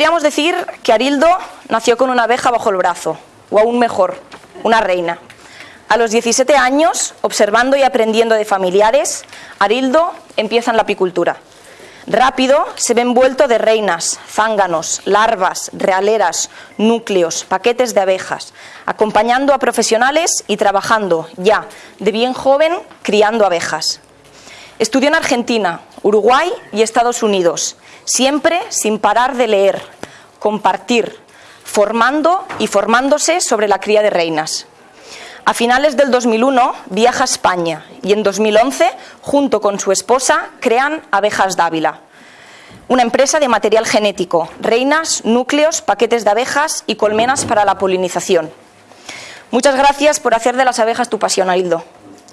podríamos decir que Arildo nació con una abeja bajo el brazo, o aún mejor, una reina. A los 17 años, observando y aprendiendo de familiares, Arildo empieza en la apicultura. Rápido se ve envuelto de reinas, zánganos, larvas, realeras, núcleos, paquetes de abejas, acompañando a profesionales y trabajando ya de bien joven criando abejas. Estudió en Argentina, Uruguay y Estados Unidos, siempre sin parar de leer, compartir, formando y formándose sobre la cría de reinas. A finales del 2001 viaja a España y en 2011, junto con su esposa, crean Abejas Dávila, una empresa de material genético, reinas, núcleos, paquetes de abejas y colmenas para la polinización. Muchas gracias por hacer de las abejas tu pasión, Arildo.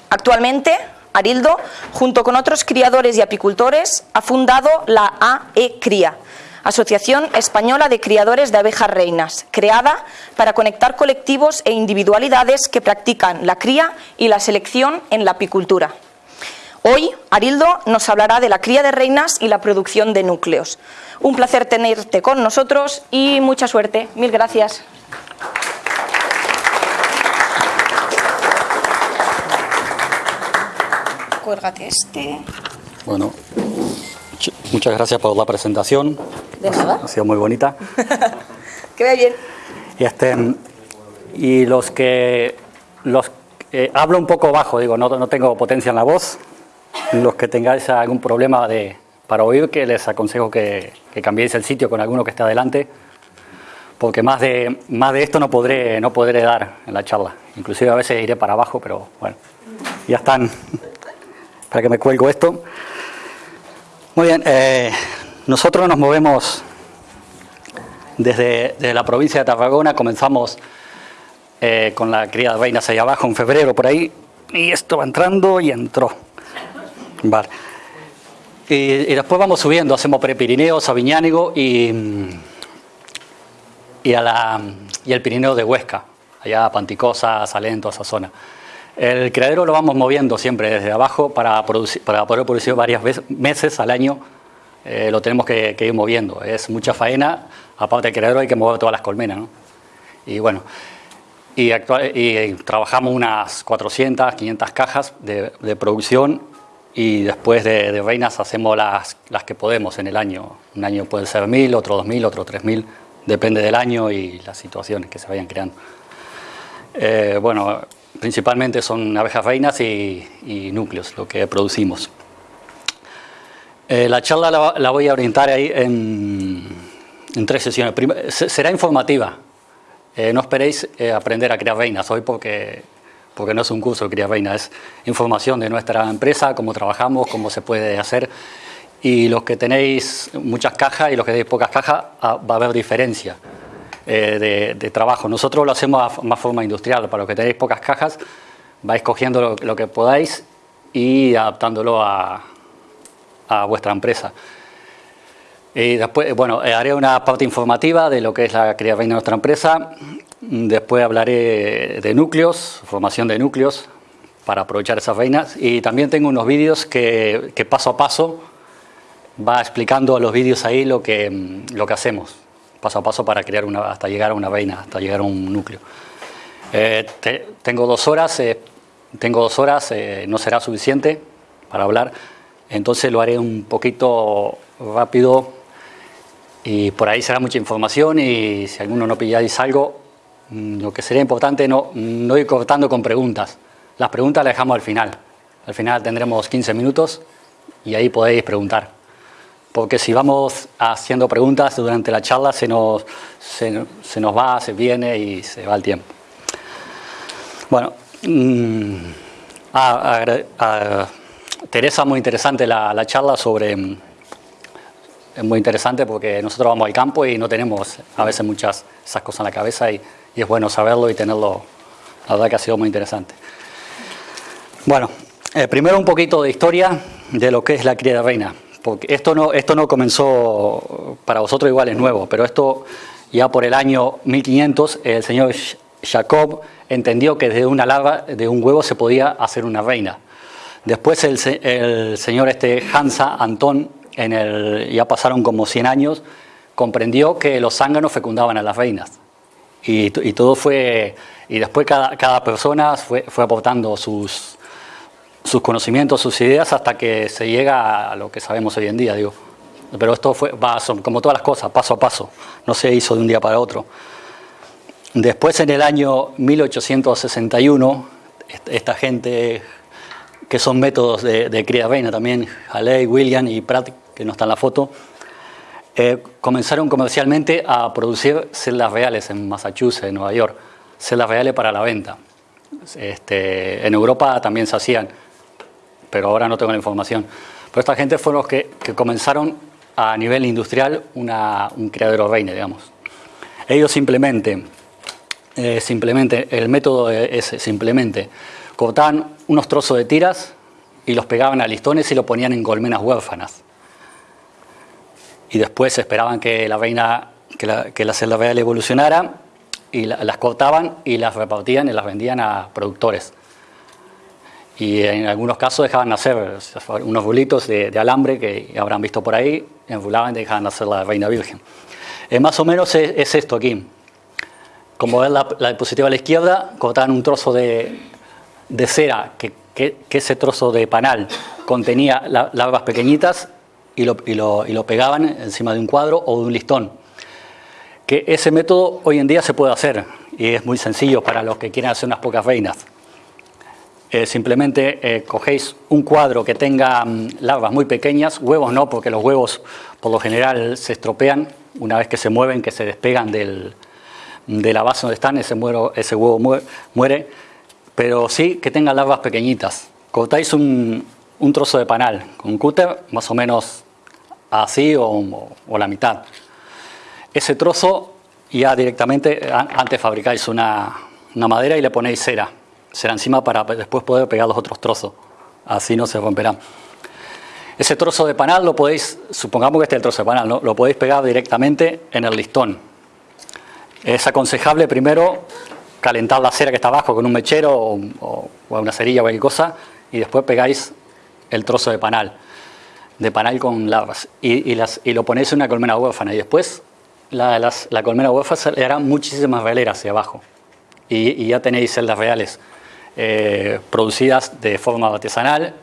Actualmente, Arildo, junto con otros criadores y apicultores, ha fundado la AE Cría, Asociación Española de Criadores de Abejas Reinas, creada para conectar colectivos e individualidades que practican la cría y la selección en la apicultura. Hoy, Arildo nos hablará de la cría de reinas y la producción de núcleos. Un placer tenerte con nosotros y mucha suerte. Mil gracias. Cuélgate este. Bueno, muchas gracias por la presentación. De nada. Ha sido muy bonita. que vaya bien. Y, este, y los que... Los, eh, hablo un poco bajo, digo, no, no tengo potencia en la voz. Los que tengáis algún problema de, para oír, que les aconsejo que, que cambiéis el sitio con alguno que esté adelante, porque más de, más de esto no podré, no podré dar en la charla. Inclusive a veces iré para abajo, pero bueno, ya están. Para que me cuelgo esto. Muy bien, eh, nosotros nos movemos desde, la provincia de Tarragona, comenzamos eh, con la cría de reinas allá abajo en febrero por ahí, y esto va entrando y entró. Vale. Y, después vamos subiendo, hacemos Prepirineo, Sabiñánigo y, y, a la, y el Pirineo de Huesca, allá Panticosa, Salento, esa zona. El criadero lo vamos moviendo siempre desde abajo para, producir, para poder producir varias veces, meses al año eh, lo tenemos que, ir moviendo. Es mucha faena, aparte del criadero hay que mover todas las colmenas. ¿no? Y bueno, y, y, trabajamos unas 400, 500 cajas de, producción y después de, reinas hacemos las, las que podemos en el año. Un año puede ser 1.000, otro 2.000, otro 3.000, depende del año y las situaciones que se vayan creando. Eh, bueno, principalmente son abejas reinas y, y núcleos lo que producimos. Eh, la charla la, voy a orientar ahí en, tres sesiones. será informativa. Eh, no esperéis eh, aprender a criar reinas hoy porque, porque no es un curso de criar reinas, es información de nuestra empresa, cómo trabajamos, cómo se puede hacer. Y los que tenéis muchas cajas y los que tenéis pocas cajas, ah, va a haber diferencia de, trabajo. Nosotros lo hacemos a más forma industrial. Para los que tenéis pocas cajas, vais cogiendo lo que podáis y adaptándolo a, a vuestra empresa. Y después, bueno, eh, haré una parte informativa de lo que es la reina de nuestra empresa. Después hablaré de núcleos, formación de núcleos para aprovechar esas reinas. Y también tengo unos vídeos que, paso a paso va explicando los vídeos ahí lo que, lo que hacemos, paso a paso para crear una, hasta llegar a una reina, hasta llegar a un núcleo. Eh, tengo dos horas, eh, tengo dos horas, no será suficiente para hablar entonces lo haré un poquito rápido y por ahí será mucha información y si alguno no pilláis algo, mm, lo que sería importante no, no ir cortando con preguntas. Las preguntas las dejamos al final. Al final tendremos 15 minutos y ahí podéis preguntar. Porque si vamos haciendo preguntas durante la charla se nos, se, nos va, se viene y se va el tiempo. Bueno, mmm, Teresa, muy interesante la, charla sobre... Es muy interesante porque nosotros vamos al campo y no tenemos a veces muchas esas cosas en la cabeza y, es bueno saberlo y tenerlo. La verdad que ha sido muy interesante. Bueno, eh, primero un poquito de historia de lo que es la cría de reina. Porque esto no, esto no comenzó, para vosotros igual es nuevo, pero esto ya por el año 1500 el señor Jacob entendió que de una larva, de un huevo se podía hacer una reina. Después el, señor este Hansa Antón, en el, ya pasaron como 100 años, comprendió que los zánganos fecundaban a las reinas. Y, todo fue, y después cada, cada persona fue, fue aportando sus, sus conocimientos, sus ideas, hasta que se llega a lo que sabemos hoy en día, digo. Pero esto fue, va, como todas las cosas, paso a paso, no se hizo de un día para otro. Después, en el año 1861, esta gente que son métodos de, de cría reina también, Haley, William y Pratt, que no está en la foto, eh, comenzaron comercialmente a producir celdas reales en Massachusetts, en Nueva York, celdas reales para la venta. Este, en Europa también se hacían, pero ahora no tengo la información. Pero esta gente fueron los que, comenzaron a nivel industrial un criadero reina, digamos. Ellos simplemente, eh, simplemente, el método es simplemente cortaban unos trozos de tiras y los pegaban a listones y lo ponían en colmenas huérfanas. Y después esperaban que la reina, que la, que la celda real evolucionara y las cortaban y las repartían y las vendían a productores. Y en algunos casos dejaban nacer unos bulitos de, alambre que habrán visto por ahí, enrulaban y dejaban nacer la reina virgen. Eh, más o menos es, esto aquí. Como ven la, la diapositiva a la izquierda, cortaban un trozo de, de cera, que, ese trozo de panal contenía larvas pequeñitas y lo, y, lo, pegaban encima de un cuadro o de un listón. Que ese método hoy en día se puede hacer y es muy sencillo para los que quieren hacer unas pocas reinas. Eh, simplemente eh, cogéis un cuadro que tenga mm, larvas muy pequeñas, huevos no, porque los huevos por lo general se estropean una vez que se mueven, que se despegan del, de la base donde están, ese, huevo muere pero sí que tenga larvas pequeñitas. Cortáis un, trozo de panal con un cúter, más o menos así o, la mitad. Ese trozo ya directamente, antes fabricáis una, madera y le ponéis cera, cera encima para después poder pegar los otros trozos, así no se romperán. Ese trozo de panal lo podéis, supongamos que este es el trozo de panal, lo podéis pegar directamente en el listón. Es aconsejable primero calentar la cera que está abajo con un mechero o, una cerilla o cualquier cosa y después pegáis el trozo de panal, de panal con larvas. Y, las, y lo ponéis en una colmena huérfana y después la, la colmena huérfana le hará muchísimas veleras hacia abajo. Y, ya tenéis celdas reales eh, producidas de forma artesanal,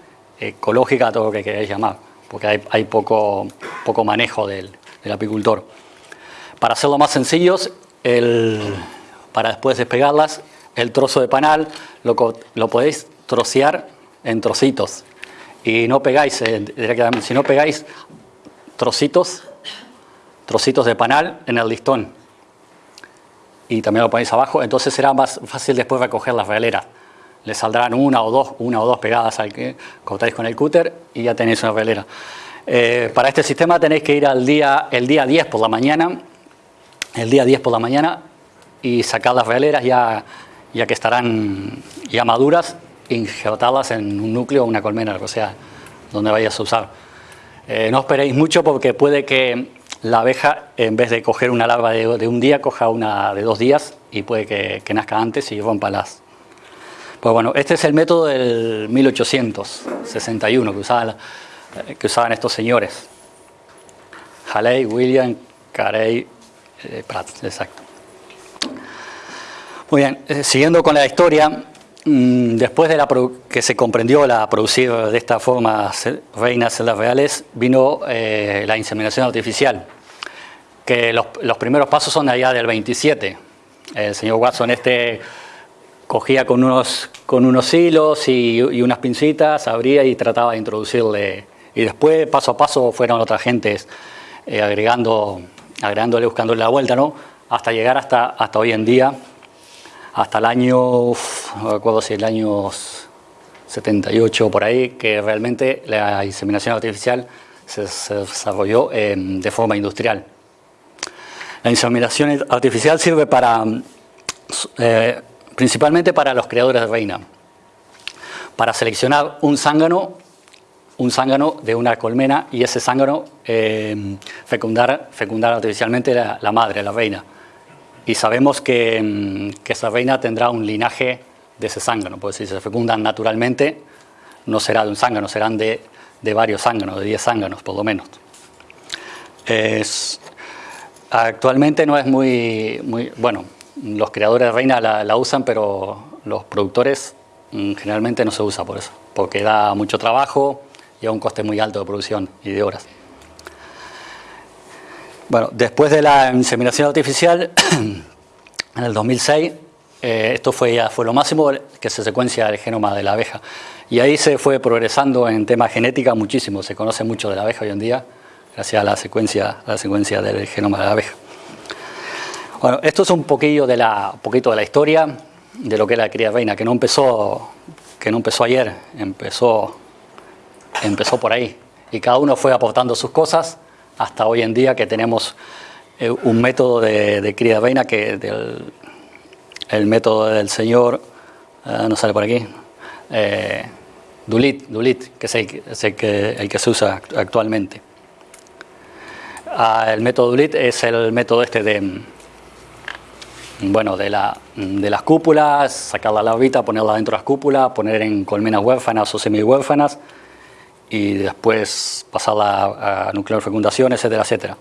ecológica, todo lo que queráis llamar, porque hay, hay poco, poco manejo del, del apicultor. Para hacerlo más sencillos, el, para después despegarlas. El trozo de panal lo, lo podéis trocear en trocitos y no pegáis eh, si no pegáis trocitos, trocitos de panal en el listón y también lo ponéis abajo, entonces será más fácil después recoger las veleras. Le saldrán una o dos, una o dos pegadas al que cortáis con el cúter y ya tenéis una velera. Eh, para este sistema tenéis que ir al día, el día 10 por la mañana, el día 10 por la mañana y sacar las veleras ya, ya que estarán ya maduras, injertarlas en un núcleo o una colmena, o sea, donde vayas a usar. Eh, no esperéis mucho porque puede que la abeja, en vez de coger una larva de, un día, coja una de dos días y puede que, nazca antes y rompa las. Pues bueno, este es el método del 1861 que, usaban, que usaban estos señores. Haley, William, Carey, eh, Pratt, exacto. Muy bien, eh, siguiendo con la historia, mm, después de la que se comprendió la producir de esta forma reinas celdas reales, vino eh, la inseminación artificial, que los, primeros pasos son allá del 27. El señor Watson este cogía con unos, con unos hilos y, unas pincitas, abría y trataba de introducirle. Y después, paso a paso, fueron otras gentes eh, agregando, agregándole, buscándole la vuelta, ¿no? Hasta llegar hasta, hasta hoy en día, hasta el año, no recuerdo si el año 78 o por ahí, que realmente la inseminación artificial se, desarrolló em, de forma industrial. La inseminación artificial sirve para, eh, principalmente para los creadores de reina, para seleccionar un zángano, un zángano de una colmena y ese zángano em, fecundar, fecundar artificialmente la madre, la reina y sabemos que, mm, que, esa reina tendrá un linaje de ese zángano, porque si se fecundan naturalmente no será de un zángano, serán de, de varios zánganos, de 10 zánganos por lo menos. Es, actualmente no es muy, muy, bueno, los creadores de reina la, usan, pero los productores mm, generalmente no se usa por eso, porque da mucho trabajo y a un coste muy alto de producción y de horas. Bueno, después de la inseminación artificial, en el 2006, eh, esto fue, fue lo máximo que se secuencia el genoma de la abeja. Y ahí se fue progresando en tema genética muchísimo, se conoce mucho de la abeja hoy en día, gracias a la secuencia, la secuencia del genoma de la abeja. Bueno, esto es un poquillo de la, poquito de la historia de lo que es la cría reina, que no empezó, que no empezó ayer, empezó, empezó por ahí. Y cada uno fue aportando sus cosas hasta hoy en día que tenemos eh, un método de, cría de reina que el método del señor, eh, no sale por aquí, eh, Dulit, Dulit, que es el, que, el que se usa actualmente. Ah, el método Dulit es el método este de, bueno, de, la, de las cúpulas, sacar la larvita, ponerla dentro de las cúpulas, poner en colmenas huérfanas o semi-huérfanas y después pasarla a nuclear fecundación, etcétera, etcétera.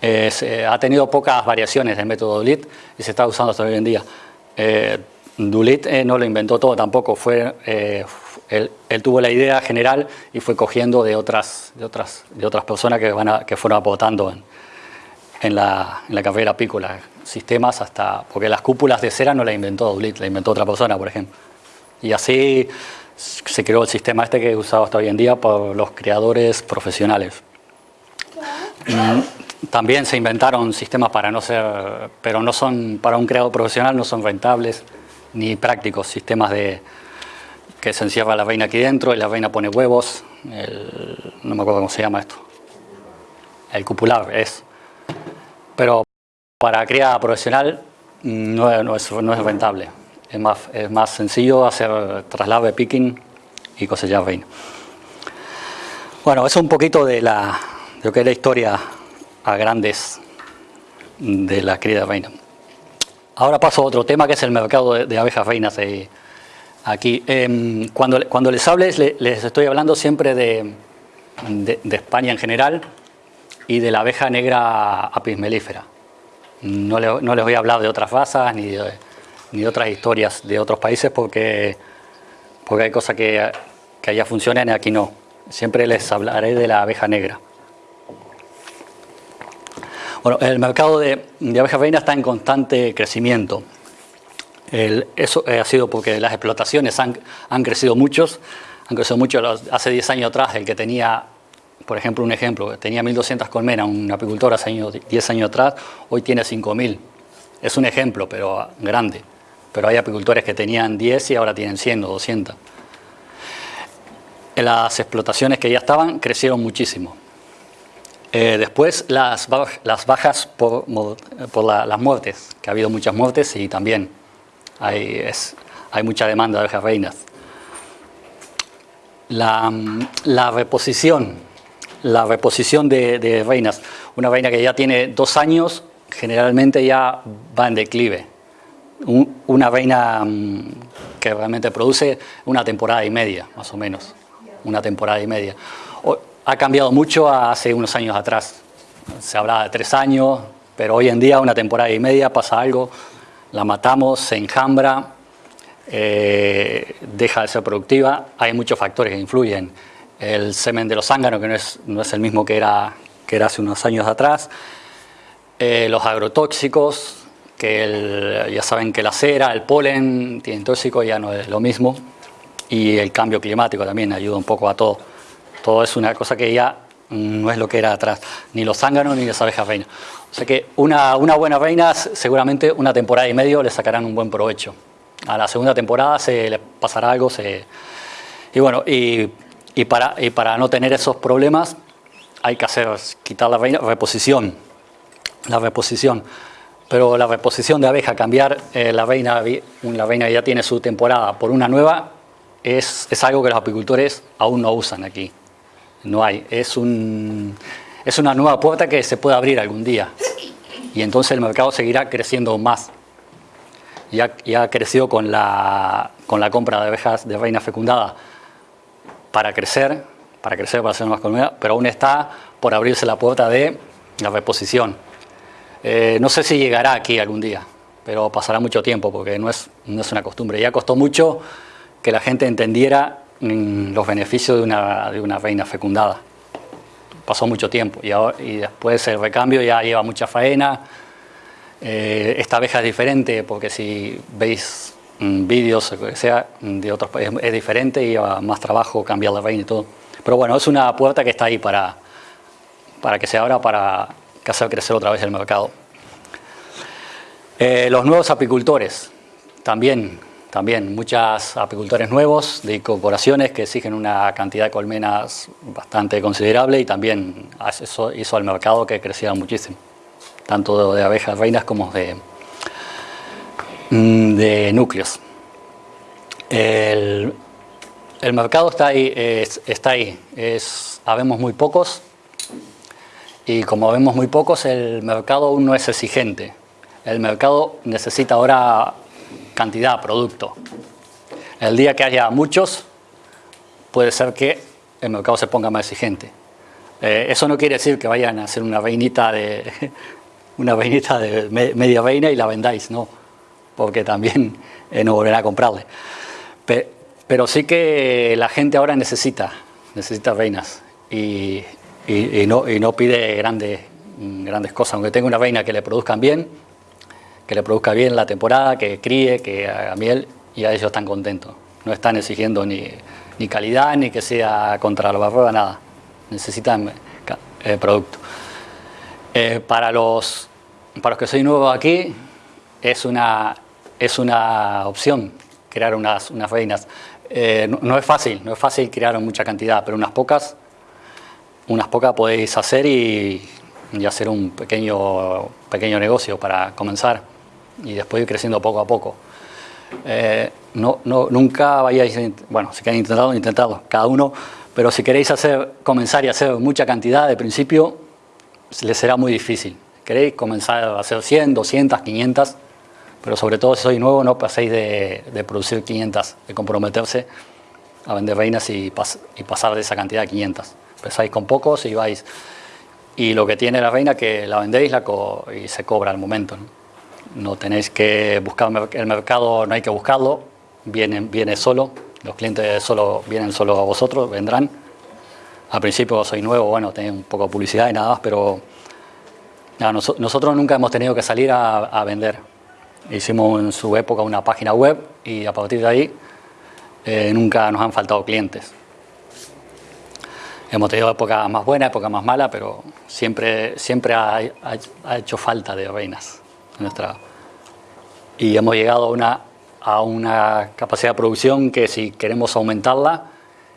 Eh, ha tenido pocas variaciones del método Dulit y se está usando hasta hoy en día. Eh, Dulit eh, no lo inventó todo tampoco, fue, él, tuvo la idea general y fue cogiendo de otras, de otras, de otras personas que, van a, que fueron aportando en, en, la, en la carrera apícola, sistemas hasta, porque las cúpulas de cera no la inventó Dulit, la inventó otra persona, por ejemplo. Y así se creó el sistema este que es usado hasta hoy en día por los creadores profesionales. También se inventaron sistemas para no ser, pero no son, para un creador profesional no son rentables ni prácticos, sistemas de que se encierra la reina aquí dentro y la reina pone huevos, no me acuerdo cómo se llama esto, el cupular es, pero para criada profesional no, no, es, no, es, rentable, es más, es más sencillo hacer traslado de picking y cosechar reina. Bueno, eso es un poquito de, la, de lo que es la historia a grandes de la cría reina. Ahora paso a otro tema que es el mercado de, abejas reinas eh, aquí. Em, cuando, cuando les hables les, estoy hablando siempre de, de, España en general y de la abeja negra apis mellifera. No, no les voy a hablar de otras razas ni de, ni de otras historias de otros países porque, porque hay cosas que, que allá funcionan y aquí no. Siempre les hablaré de la abeja negra. Bueno, el mercado de, abejas reinas está en constante crecimiento. eso ha sido porque las explotaciones han, crecido muchos, han crecido mucho. Hace 10 años atrás, el que tenía, por ejemplo, un ejemplo, tenía 1.200 colmenas, un apicultor hace 10 años atrás, hoy tiene 5.000. Es un ejemplo, pero grande. Pero hay apicultores que tenían 10 y ahora tienen 100 o 200. Las explotaciones que ya estaban crecieron muchísimo. Eh, después las, las bajas por, por las muertes, que ha habido muchas muertes y también hay, es, hay mucha demanda de abejas reinas. La, la, reposición, la reposición de, reinas. Una reina que ya tiene dos años generalmente ya va en declive. una reina mm, que realmente produce una temporada y media, más o menos. Una temporada y media ha cambiado mucho hace unos años atrás. Se hablaba de tres años, pero hoy en día, una temporada y media, pasa algo, la matamos, se enjambra, eh, deja de ser productiva. Hay muchos factores que influyen. El semen de los zánganos, que no es, no es el mismo que era, que era hace unos años atrás. Eh, los agrotóxicos, que ya saben que la cera, el polen, tienen tóxico, ya no es lo mismo. Y el cambio climático también ayuda un poco a todo. Todo es una cosa que ya no es lo que era atrás, ni los zánganos ni las abejas reinas. O sea que una, una buena reina, seguramente una temporada y medio le sacarán un buen provecho. A la segunda temporada se le pasará algo, se... y bueno, y, y, para, y para no tener esos problemas hay que hacer, quitar la reposición, la reposición. Pero la reposición de abeja, cambiar eh, la reina, la reina ya tiene su temporada por una nueva, es, es algo que los apicultores aún no usan aquí no hay. Es, un, es una nueva puerta que se puede abrir algún día. Y entonces el mercado seguirá creciendo más. Ya, ya ha crecido con la, con la compra de abejas de reina fecundada para crecer, para crecer, para hacer más colmenas, pero aún está por abrirse la puerta de la reposición. Eh, no sé si llegará aquí algún día, pero pasará mucho tiempo porque no es, no es una costumbre. Ya costó mucho que la gente entendiera mm, los beneficios de una, de una reina fecundada. Pasó mucho tiempo y, ahora, y después el recambio ya lleva mucha faena. Eh, esta abeja es diferente porque si veis vídeos o sea de otros es diferente y lleva más trabajo cambiar la reina y todo. Pero bueno, es una puerta que está ahí para, para que se abra para hacer crecer otra vez el mercado. Eh, los nuevos apicultores, también, también muchos apicultores nuevos de incorporaciones que exigen una cantidad de colmenas bastante considerable y también eso hizo al mercado que creciera muchísimo, tanto de abejas reinas como de, de núcleos. El, el mercado está ahí, está ahí. Es, habemos muy pocos y como vemos muy pocos, el mercado aún no es exigente. El mercado necesita ahora cantidad, producto. El día que haya muchos, puede ser que el mercado se ponga más exigente. Eh, eso no quiere decir que vayan a hacer una reinita de una reinita de media reina y la vendáis, no, porque también eh, no volverá a comprarle. Pero sí que la gente ahora necesita, necesita reinas y, no, pide grandes, grandes cosas. Aunque tenga una reina que le produzcan bien, que le produzca bien la temporada, que críe, que haga miel, y a ellos están contentos. No están exigiendo ni, calidad, ni que sea contra la barroa, nada. Necesitan eh, producto. Eh, para, los, para los que soy nuevo aquí, es una, es una opción crear unas, unas reinas. Eh, no, es fácil, no es fácil crear mucha cantidad, pero unas pocas, unas pocas podéis hacer y, hacer un pequeño, pequeño negocio para comenzar y después ir creciendo poco a poco. Eh, no, no, nunca vayáis, bueno, si queréis intentado, intentado, cada uno, pero si queréis hacer, comenzar y hacer mucha cantidad de principio, les será muy difícil. Queréis comenzar a hacer 100, 200, 500, pero sobre todo si sois nuevo no paséis de, producir 500, de comprometerse a vender reinas y, pasar de esa cantidad a 500. Empezáis con pocos y vais... Y lo que tiene la reina que la vendéis la y se cobra al momento. ¿no? tenéis que buscar el mercado, no hay que buscarlo, viene, viene solo, los clientes solo vienen solo a vosotros, vendrán. Al principio soy nuevo, bueno, tenéis un poco de publicidad y nada más, pero nosotros nunca hemos tenido que salir a vender Hicimos en su época una página web y a partir de ahí eh, nunca nos han faltado clientes. Hemos tenido épocas más buenas, épocas más malas, pero siempre, siempre ha, hecho falta de reinas. Nuestra, y hemos llegado a una, a una capacidad de producción que si queremos aumentarla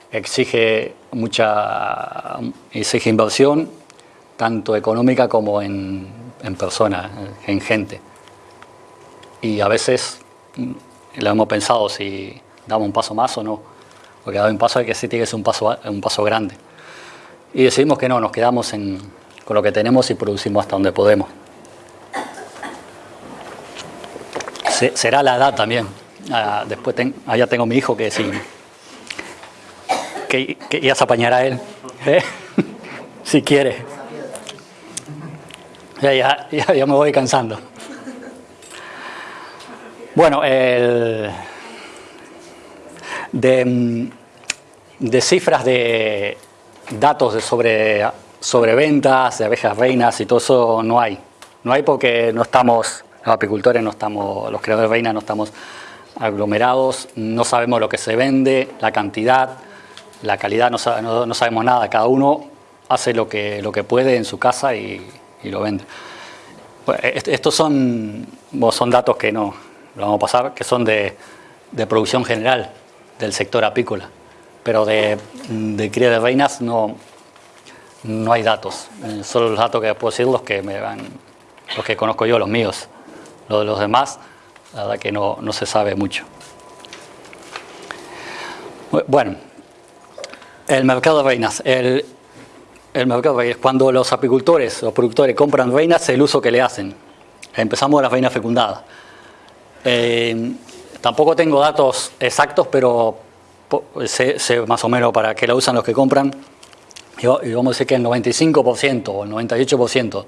exige mucha exige inversión, tanto económica como en, en personas, en gente y a veces mm, lo hemos pensado si damos un paso más o no, porque dar un paso hay que sí tiene que ser un paso, un paso grande. Y decidimos que no, nos quedamos con lo que tenemos y producimos hasta donde podemos. será la edad también. Ah, después allá tengo mi hijo que sí, que, ya se apañará él, ¿eh? si quiere. ya, ya me voy cansando. Bueno, de, cifras de datos sobre, sobre ventas de abejas reinas y todo eso no hay. No hay porque no estamos, los apicultores no estamos, los creadores de reinas no estamos aglomerados, no sabemos lo que se vende, la cantidad, la calidad, no, sabemos nada. Cada uno hace lo que, lo que puede en su casa y, lo vende. Pues, estos son, son datos que no, lo vamos a pasar, que son de, de producción general del sector apícola, pero de, cría de reinas no, no hay datos, eh, solo los datos que puedo decir los que, me van, los que conozco yo, los míos, los de los demás, la verdad que no, no se sabe mucho. Bueno, el mercado de reinas. El, el mercado de reinas, cuando los apicultores, los productores compran reinas, el uso que le hacen. Empezamos de las reinas fecundadas. Eh, tampoco tengo datos exactos, pero sé, más o menos para qué la usan los que compran. Y, vamos a decir que el 95% o el 98%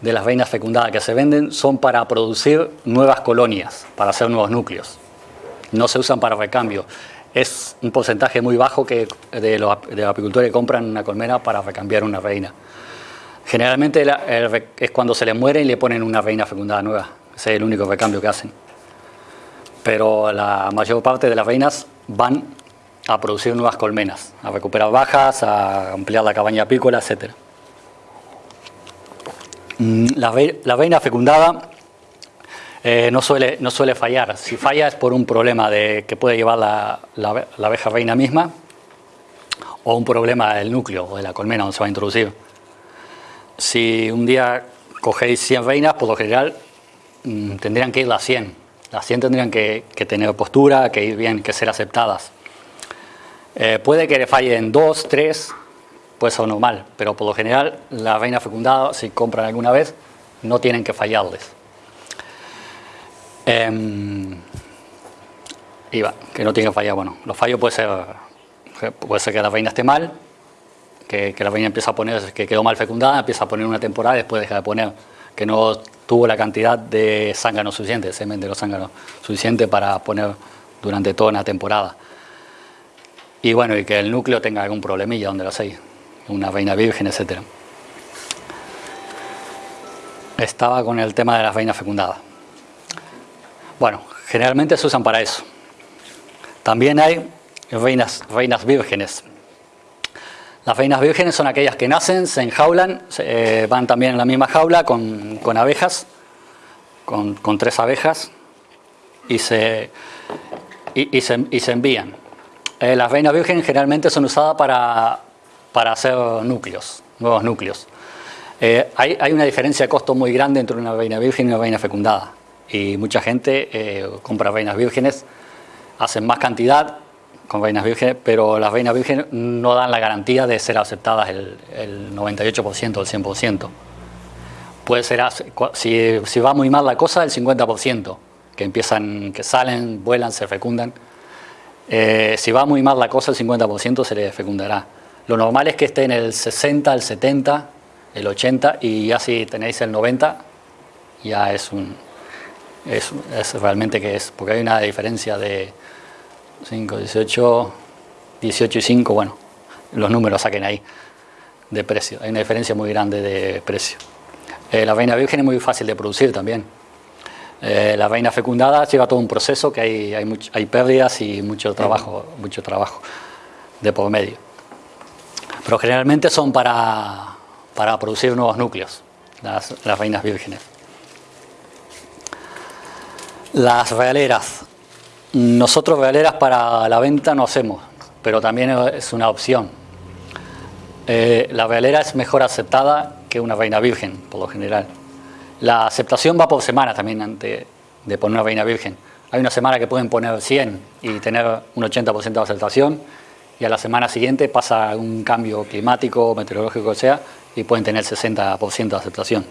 de las vainas fecundadas que se venden son para producir nuevas colonias, para hacer nuevos núcleos. No se usan para recambio. Es un porcentaje muy bajo que de, los, apicultores que compran una colmena para recambiar una reina. Generalmente es cuando se le muere y le ponen una reina fecundada nueva. Ese es el único recambio que hacen. Pero la mayor parte de las reinas van a producir nuevas colmenas, a recuperar bajas, a ampliar la cabaña apícola, etc. Mm, la, la reina fecundada eh, no, suele, no suele fallar. Si falla es por un problema de, que puede llevar la, la, abeja reina misma o un problema del núcleo o de la colmena donde se va a introducir. Si un día cogéis 100 reinas, por lo general mm, tendrían que ir las 100. Las 100 tendrían que, tener postura, que ir bien, que ser aceptadas. Eh, puede que le fallen 2, 3, puede ser normal, pero por lo general la reina fecundada, si compran alguna vez, no tienen que fallarles. Eh, que no tiene que fallar. Bueno, los fallos puede ser, puede ser que la reina esté mal, que, la reina empieza a poner, que quedó mal fecundada, empieza a poner una temporada y después deja de poner, que no tuvo la cantidad de zángano suficiente, semen de los zánganos suficiente para poner durante toda una temporada. Y bueno, y que el núcleo tenga algún problemilla donde lo hacéis, una reina virgen, etc. Estaba con el tema de las reinas fecundadas. Bueno, generalmente se usan para eso. También hay reinas, reinas vírgenes. Las reinas vírgenes son aquellas que nacen, se enjaulan, eh, van también en la misma jaula con, abejas, con, tres abejas, y se, y, se, envían. Eh, las reinas vírgenes generalmente son usadas para, hacer núcleos, nuevos núcleos. Eh, hay, hay, una diferencia de costo muy grande entre una reina virgen y una reina fecundada y mucha gente eh, compra reinas vírgenes, hacen más cantidad con reinas vírgenes, pero las reinas vírgenes no dan la garantía de ser aceptadas el, 98% o el 100%. Puede ser, si, si, va muy mal la cosa, el 50%, que empiezan, que salen, vuelan, se fecundan. Eh, si va muy mal la cosa, el 50% se le fecundará. Lo normal es que esté en el 60, el 70, el 80 y ya si tenéis el 90, ya es un, es, realmente que es, porque hay una diferencia de 5, 18, 18 y 5, bueno, los números saquen ahí de precio, hay una diferencia muy grande de precio. Eh, la reina virgen es muy fácil de producir también. Eh, la reina fecundada lleva todo un proceso que hay, hay, hay pérdidas y mucho trabajo, mucho trabajo de por medio. Pero generalmente son para, para producir nuevos núcleos, las, las reinas vírgenes. Las realeras. Nosotros realeras para la venta no hacemos, pero también es una opción. Eh, la realera es mejor aceptada que una reina virgen, por lo general. La aceptación va por semana también antes de poner una reina virgen. Hay una semana que pueden poner 100 y tener un 80% de aceptación y a la semana siguiente pasa un cambio climático, meteorológico, o sea, y pueden tener 60% de aceptación.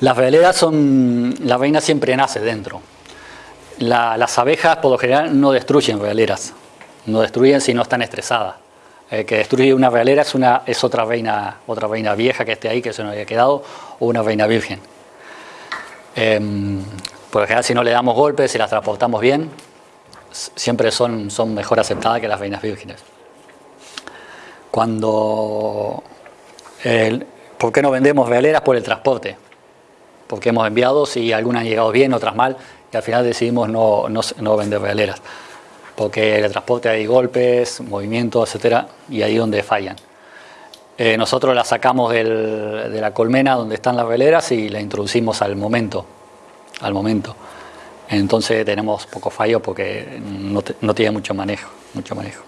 Las veleras son, la reina siempre nace dentro. Las abejas por lo general no destruyen realeras, no destruyen si no están estresadas. El que destruye una realera es, una, es otra, reina, otra reina vieja que esté ahí, que se nos haya quedado, o una reina virgen. Em, por lo general si no le damos golpes, si las transportamos bien, siempre son, son mejor aceptadas que las reinas vírgenes. Cuando... ¿Por qué no vendemos realeras? Por el transporte porque hemos enviado, si algunas han llegado bien, otras mal, y al final decidimos no, no, vender realeras, porque en el transporte hay golpes, movimientos, etcétera, y ahí es donde fallan. Eh, nosotros las sacamos de la colmena donde están las veleras y la introducimos al momento, al momento. Entonces tenemos poco fallo porque no, no tiene mucho manejo, mucho manejo.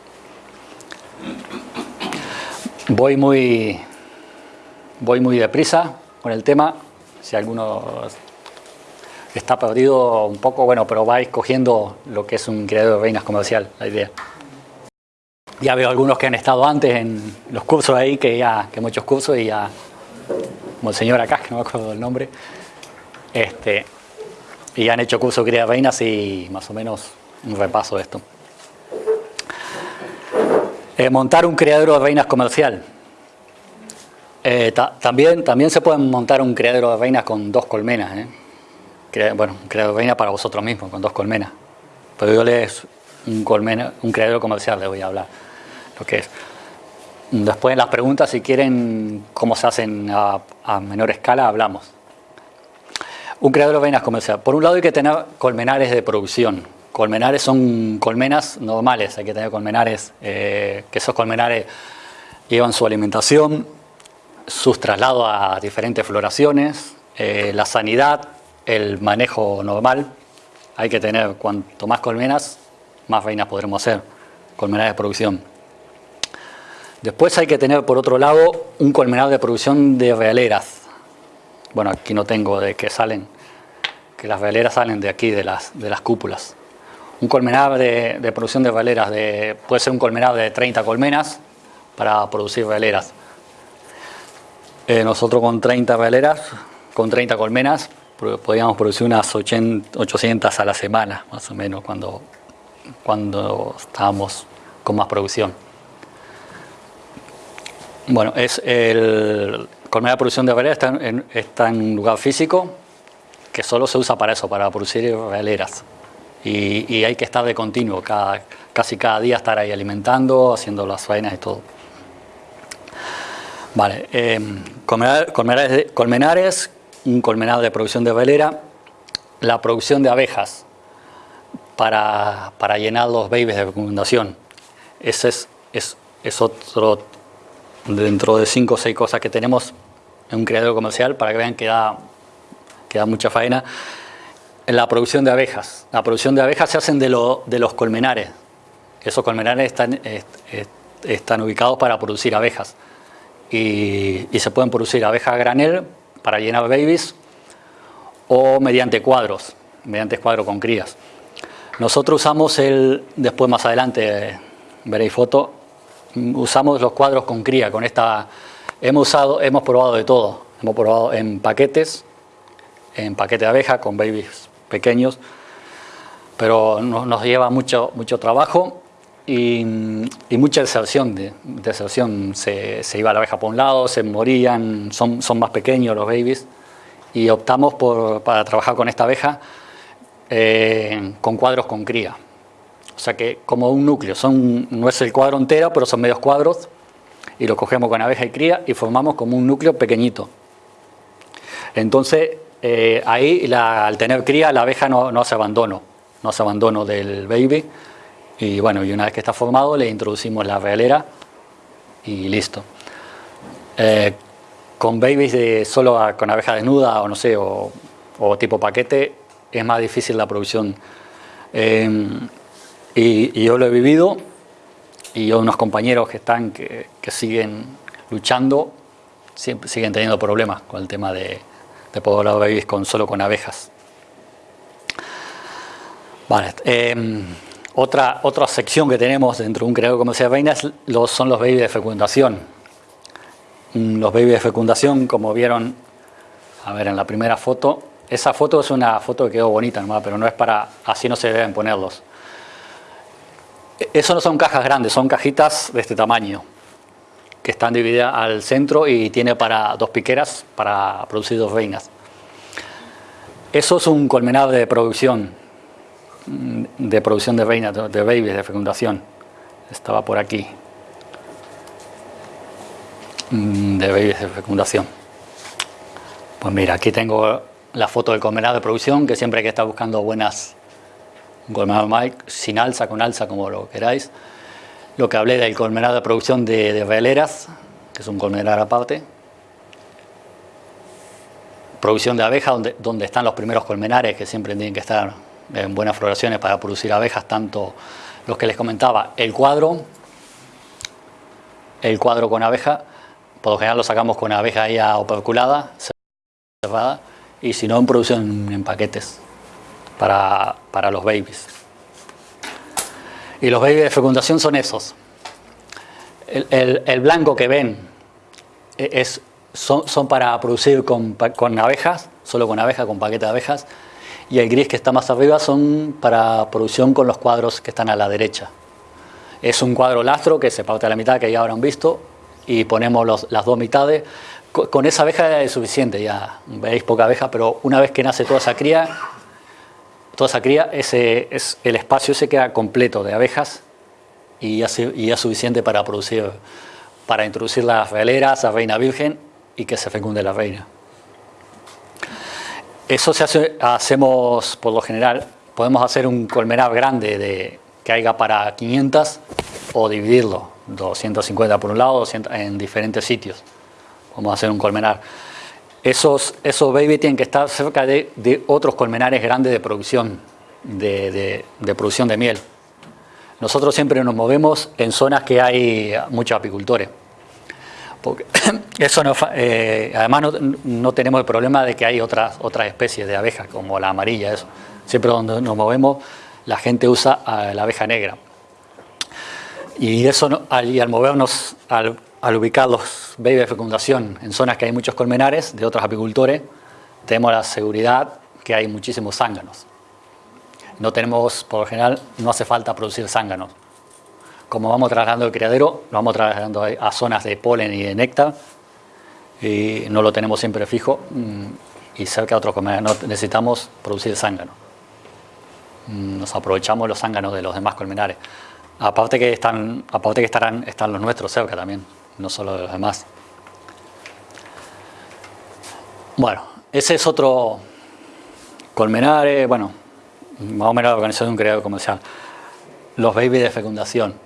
Voy muy, voy muy deprisa con el tema, si alguno está perdido un poco, bueno, pero vais cogiendo lo que es un creador de reinas comercial, la idea. Ya veo algunos que han estado antes en los cursos ahí, que ya, que muchos cursos y ya, como el señor acá, que no me acuerdo del nombre, este, y han hecho curso de de reinas y más o menos un repaso de esto. Eh, montar un criadero de reinas comercial. Eh, también, también se pueden montar un criadero de reinas con dos colmenas. ¿eh? Bueno, un criadero de reinas para vosotros mismos, con dos colmenas. Pero yo les un, colmena, un criadero comercial les voy a hablar lo que es. Después en las preguntas, si quieren cómo se hacen a, menor escala, hablamos. Un criadero de reinas comercial. Por un lado hay que tener colmenares de producción. Colmenares son colmenas normales, hay que tener colmenares, eh, que esos colmenares llevan su alimentación, sus traslados a diferentes floraciones, eh, la sanidad, el manejo normal. Hay que tener, cuanto más colmenas, más reinas podremos hacer, colmenares de producción. Después hay que tener, por otro lado, un colmenar de producción de realeras. Bueno, aquí no tengo de que salen, que las realeras salen de aquí, de las, de las cúpulas. Un colmenar de, producción de realeras, de, puede ser un colmenar de 30 colmenas para producir realeras. Eh, nosotros con 30 veleras, con 30 colmenas, podíamos producir unas 800 a la semana, más o menos, cuando, cuando estábamos con más producción. Bueno, es el colmena de producción de veleras está en, un lugar físico que solo se usa para eso, para producir veleras. Y, y hay que estar de continuo, cada, casi cada día estar ahí alimentando, haciendo las faenas y todo. Vale, eh, colmenares, un colmenado de producción de velera, la producción de abejas para, llenar los babies de fecundación. Ese es, es, es, otro, dentro de cinco o seis cosas que tenemos en un criadero comercial para que vean que da, mucha faena. La producción de abejas. La producción de abejas se hacen de, de los colmenares. Esos colmenares están, están ubicados para producir abejas y, se pueden producir abejas a granel para llenar babies o mediante cuadros, mediante cuadro con crías. Nosotros usamos el, después más adelante veréis foto, usamos los cuadros con cría, con esta, hemos usado, hemos probado de todo, hemos probado en paquetes, en paquete de abeja con babies pequeños, pero nos, lleva mucho, mucho trabajo y, mucha deserción. De, deserción. Se, se, iba la abeja por un lado, se morían, son, son más pequeños los babies y optamos por, para trabajar con esta abeja eh, con cuadros con cría. O sea que como un núcleo, son, no es el cuadro entero, pero son medios cuadros y lo cogemos con abeja y cría y formamos como un núcleo pequeñito. Entonces eh, ahí al tener cría la abeja no, no hace abandono, no hace abandono del baby, y bueno, y una vez que está formado le introducimos la realera y listo. Eh, con babies de solo con abeja desnuda o no sé, o, tipo paquete, es más difícil la producción. Eh, y, yo lo he vivido y yo unos compañeros que están, que, siguen luchando, siguen teniendo problemas con el tema de, de poder babies con, solo con abejas. Vale, eh, otra, otra sección que tenemos dentro de un criadero comercial de los, son los babies de fecundación. Mm, los babies de fecundación, como vieron, a ver, en la primera foto, esa foto es una foto que quedó bonita nomás, pero no es para, así no se deben ponerlos. Eso no son cajas grandes, son cajitas de este tamaño, que están divididas al centro y tiene para dos piqueras para producir dos reinas. Eso es un colmenado de producción, de producción de reinas, de babies, de fecundación. Estaba por aquí. Mm, de babies de fecundación. Pues mira, aquí tengo la foto del colmenado de producción, que siempre hay que estar buscando buenas, un colmenado Mike, sin alza, con alza, como lo queráis. Lo que hablé del colmenado de producción de, de que es un colmenado aparte. Producción de abeja, donde, donde están los primeros colmenares, que siempre tienen que estar en buenas floraciones para producir abejas, tanto los que les comentaba, el cuadro, el cuadro con abeja, por lo general lo sacamos con abeja ya operculada, cerrada, y si no en producción en paquetes para, los babies. Y los babies de fecundación son esos. El, blanco que ven e, es, son, son para producir con, con abejas, solo con abejas, con paquete de abejas, y el gris que está más arriba son para producción con los cuadros que están a la derecha. Es un cuadro lastro que se parte a la mitad, que ya habrán visto, y ponemos las dos mitades. con esa abeja es suficiente, ya veis poca abeja, pero una vez que nace toda esa cría, toda esa cría, ese, es, el espacio se queda completo de abejas y ya, y es suficiente para producir, para introducir las veleras, la reina virgen y que se fecunde la reina. Eso se hace, hacemos por lo general, podemos hacer un colmenar grande de, que haya para 500 o dividirlo, 250 por un lado, 200 en diferentes sitios vamos a hacer un colmenar. Esos, esos baby tienen que estar cerca de, otros colmenares grandes de producción, de, producción de miel. Nosotros siempre nos movemos en zonas que hay muchos apicultores. Eso eh, además no, tenemos el problema de que hay otras, otras especies de abejas, como la amarilla. Siempre donde nos movemos, la gente usa la abeja negra. Y eso, al, movernos, al al ubicar los baby de fecundación en zonas que hay muchos colmenares de otros apicultores, tenemos la seguridad que hay muchísimos zánganos. No tenemos, por lo general, no hace falta producir zánganos. Como vamos trasladando el criadero, lo vamos trasladando a zonas de polen y de néctar, y no lo tenemos siempre fijo, mm, y cerca de otros colmenares necesitamos producir zángano. Mm, nos aprovechamos los zánganos de los demás colmenares. Aparte que están, aparte que estarán, están los nuestros cerca también no solo de los demás. Bueno, ese es otro colmenar, bueno, más o menos la organización de un criado comercial. Los babies de fecundación.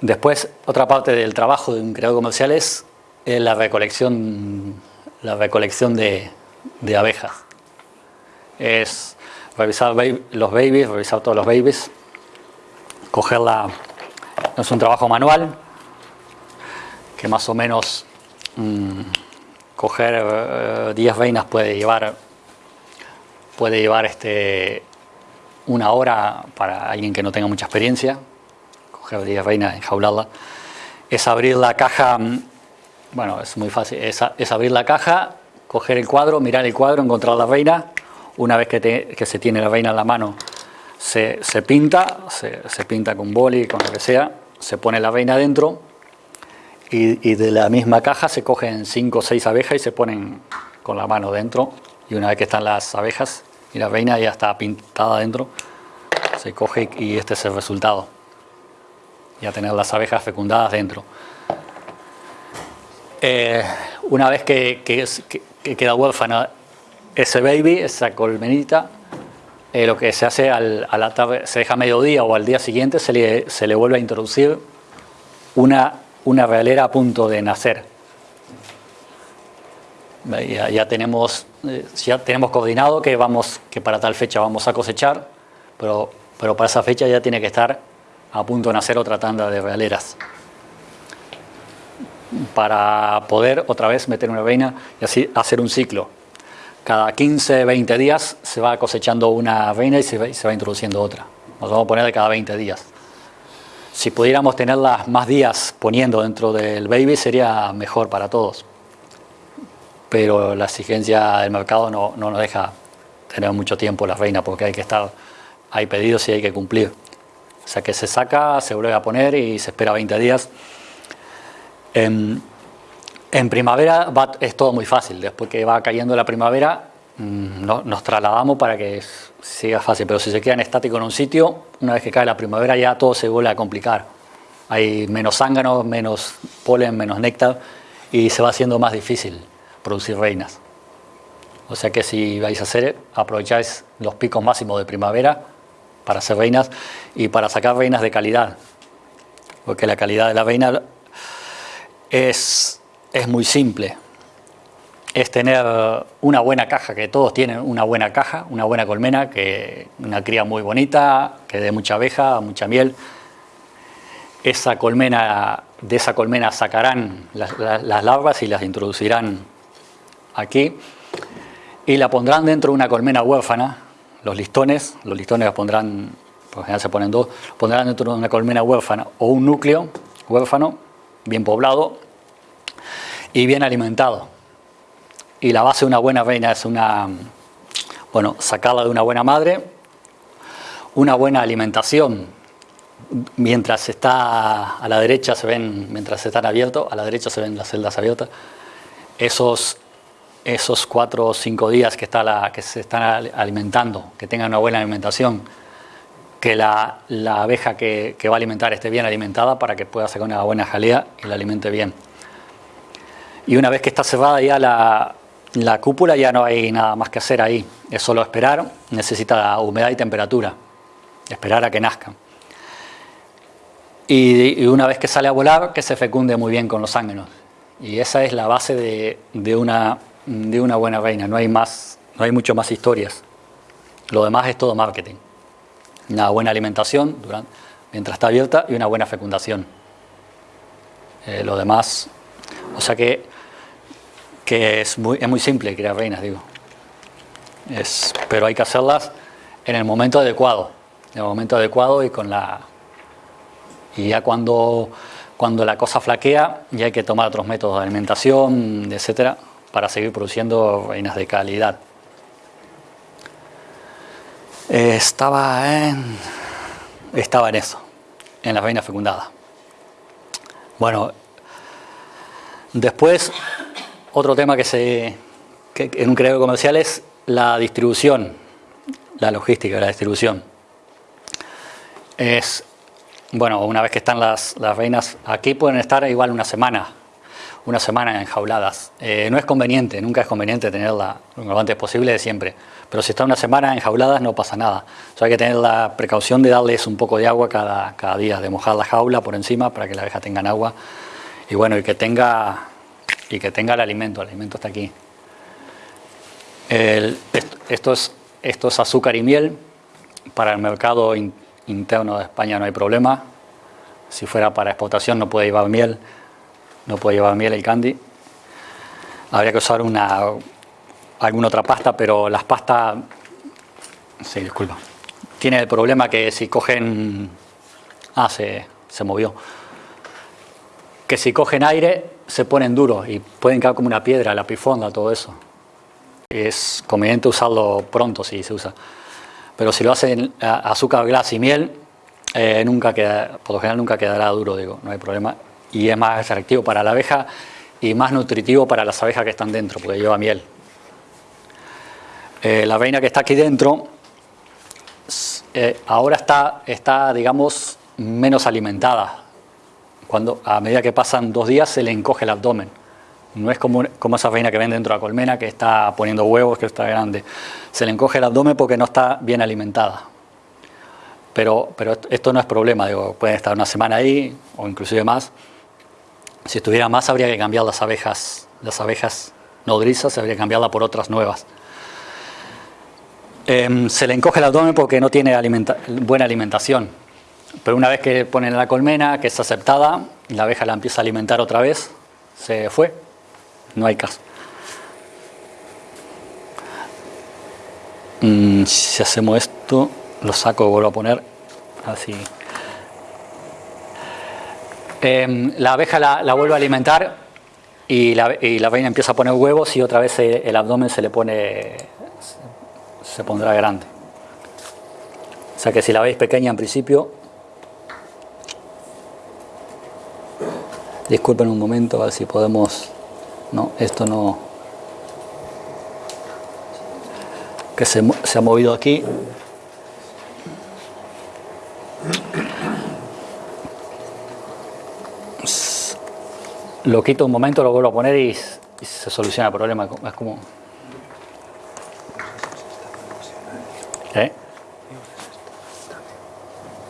Después, otra parte del trabajo de un criado comercial es la recolección, la recolección de, abejas. Es revisar los babies, revisar todos los babies, cogerla, es un trabajo manual, que más o menos mm, coger 10 eh, reinas puede llevar puede llevar este una hora para alguien que no tenga mucha experiencia 10 reinas enjaularla es abrir la caja mm, bueno es muy fácil es, abrir la caja coger el cuadro mirar el cuadro encontrar la reina una vez que, se tiene la reina en la mano se, pinta se, se pinta con boli con lo que sea se pone la reina dentro y, de la misma caja se cogen cinco o seis abejas y se ponen con la mano dentro y una vez que están las abejas y la reina ya está pintada dentro, se coge y este es el resultado. Ya tener las abejas fecundadas dentro. Eh, una vez que, queda huérfana ese baby, esa colmenita, eh, lo que se hace al, a la tarde, se deja mediodía o al día siguiente, se le, se le vuelve a introducir una una realera a punto de nacer. Ya, tenemos, eh, ya tenemos coordinado que, vamos, que para tal fecha vamos a cosechar, pero, pero para esa fecha ya tiene que estar a punto de nacer otra tanda de realeras. Para poder otra vez meter una reina y así hacer un ciclo. Cada 15, 20 días se va cosechando una reina y se va, y se introduciendo otra. Nos vamos a poner de cada 20 días. Si pudiéramos tenerlas más días poniendo dentro del baby sería mejor para todos. Pero la exigencia del mercado no, nos deja tener mucho tiempo la reina porque hay que estar, hay pedidos y hay que cumplir. O sea que se saca, se vuelve a poner y se espera 20 días. En, primavera es todo muy fácil. Después que va cayendo la primavera, mm, nos trasladamos para que siga fácil, pero si se quedan estáticos en un sitio, una vez que cae la primavera ya todo se vuelve a complicar. Hay menos zánganos, menos polen, menos néctar y se va haciendo más difícil producir reinas. O sea que si vais a hacer, aprovecháis los picos máximos de primavera para hacer reinas y para sacar reinas de calidad. Porque la calidad de la reina es, es muy simple es tener una buena caja, que todos tienen una buena caja, una buena colmena, que una cría muy bonita, que dé mucha abeja, mucha miel. Esa colmena, de esa colmena sacarán las, larvas y las introducirán aquí y la pondrán dentro de una colmena huérfana, los listones, los listones los pondrán, por general se ponen dos, pondrán dentro de una colmena huérfana o un núcleo huérfano, bien poblado y bien alimentado y la base de una buena reina es una, bueno, sacarla de una buena madre, una buena alimentación. Mientras está a la derecha se ven, mientras están abiertos, a la derecha se ven las celdas abiertas. esos, esos cuatro o cinco días que, está que se están alimentando, que tengan una buena alimentación, que la, abeja que, va a alimentar esté bien alimentada para que pueda sacar una buena jalea y la alimente bien. Y una vez que está cerrada ya la, la cúpula, ya no hay nada más que hacer ahí. Es solo esperar, necesita humedad y temperatura. Esperar a que nazca. Y, una vez que sale a volar, que se fecunde muy bien con los ángelos. Y esa es la base de, una, de una buena reina. No hay, más, no hay mucho más historias. Lo demás es todo marketing una buena alimentación durante, mientras está abierta y una buena fecundación. Eh, lo demás, o sea que, que es, muy, es muy simple criar reinas, digo. Es, pero hay que hacerlas en el momento adecuado, en el momento adecuado y con la... Y ya cuando, cuando la cosa flaquea, ya hay que tomar otros métodos de alimentación, etcétera, para seguir produciendo reinas de calidad. Estaba, en, estaba en eso, en la reina fecundada. Bueno, después otro tema que se que en un creo comercial es la distribución, la logística, la distribución. Es, bueno, una vez que están las, las reinas aquí pueden estar igual una semana, una semana enjauladas. Eh, no es conveniente, nunca es conveniente tenerla lo antes posible siempre. Pero si está una semana enjauladas no pasa nada. O hay que tener la precaución de darles un poco de agua cada, cada día, de mojar la jaula por encima para que la abeja tenga agua. Y bueno, y que tenga, y que tenga el alimento, el alimento está aquí. es, esto es azúcar y miel. Para el mercado interno de España no hay problema. Si fuera para exportación no puede llevar miel, no puede llevar miel el candy. Habría que usar una, alguna otra pasta, pero las pastas, sí, disculpa, tiene el problema que si cogen, ah, se, se movió, que si cogen aire se ponen duros y pueden caer como una piedra, la pifonda, todo eso. Es conveniente usarlo pronto si se usa. Pero si lo hacen azúcar, glas y miel, eh, nunca queda, por lo general nunca quedará duro, digo, no hay problema. Y es más atractivo para la abeja y más nutritivo para las abejas que están dentro, porque lleva miel. Eh, la reina que está aquí dentro eh, ahora está, está, digamos, menos alimentada. Cuando, a medida que pasan dos días se le encoge el abdomen. No es como, como esa reina que ven dentro de la colmena que está poniendo huevos, que está grande. Se le encoge el abdomen porque no está bien alimentada. Pero, pero esto no es problema, digo, pueden estar una semana ahí o inclusive más. Si estuviera más habría que cambiar las abejas, las abejas nodrizas, habría que cambiarla por otras nuevas. Em, se le encoge el abdomen porque no tiene buena alimentación. Pero una vez que ponen la colmena, que es aceptada, la abeja la empieza a alimentar otra vez, se fue, no hay caso. Mm, si hacemos esto, lo saco y vuelvo a poner así. Em, la abeja la, vuelve a alimentar y la, y la reina empieza a poner huevos y otra vez el abdomen se le pone se pondrá grande. O sea que si la veis pequeña en principio, disculpen un momento, a ver si podemos... No, esto no... Que se, se ha movido aquí. Lo quito un momento, lo vuelvo a poner y, se soluciona el problema. Es como... ¿Eh?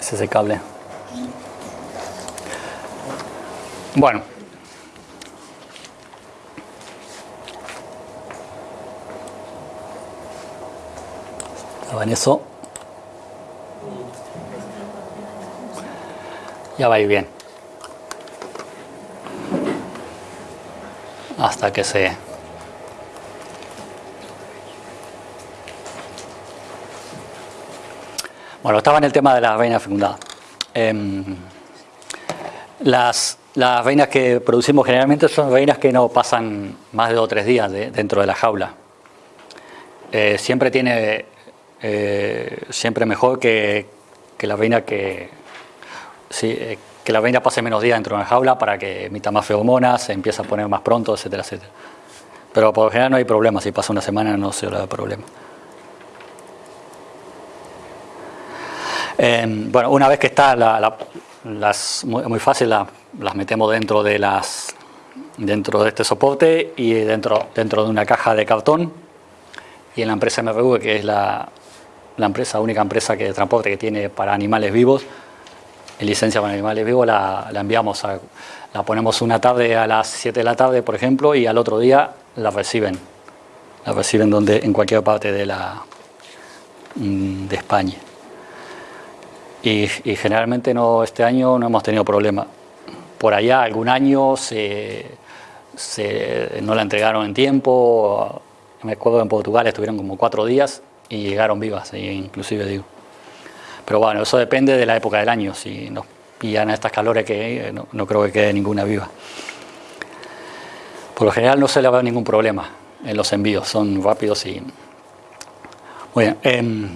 Ese es el cable. Bueno. Estaba en eso. Ya va a ir bien. Hasta que se Bueno, estaba en el tema de las reinas fecundadas. Em, las, las reinas que producimos generalmente son reinas que no pasan más de dos o tres días dentro de la jaula. Eh, siempre tiene, eh, siempre mejor que, la reina que, eh, que la reina pase menos días dentro de la jaula para que emita más feromonas, se empiece a poner más pronto, etcétera, etcétera. Pero por lo general no hay problema, si pasa una semana no se da problema. Em, bueno, una vez que está las, muy, fácil, las metemos dentro de las dentro de este soporte y dentro, dentro de una caja de cartón. Y en la empresa MRV, que es la, la empresa, única empresa que de transporte que tiene para animales vivos, licencia para animales vivos, la, la enviamos, a, la ponemos una tarde a las 7 de la tarde, por ejemplo, y al otro día la reciben. La reciben donde, en cualquier parte de, la, mm, de España. Y, generalmente no, este año no hemos tenido problema. Por allá algún año se, se, no la entregaron en tiempo. Me acuerdo en Portugal estuvieron como cuatro días y llegaron vivas, inclusive digo. Pero bueno, eso depende de la época del año. Si nos pillan a estas calores que no, no creo que quede ninguna viva. Por lo general no se le va ningún problema en los envíos, son rápidos y... Muy bien. Em,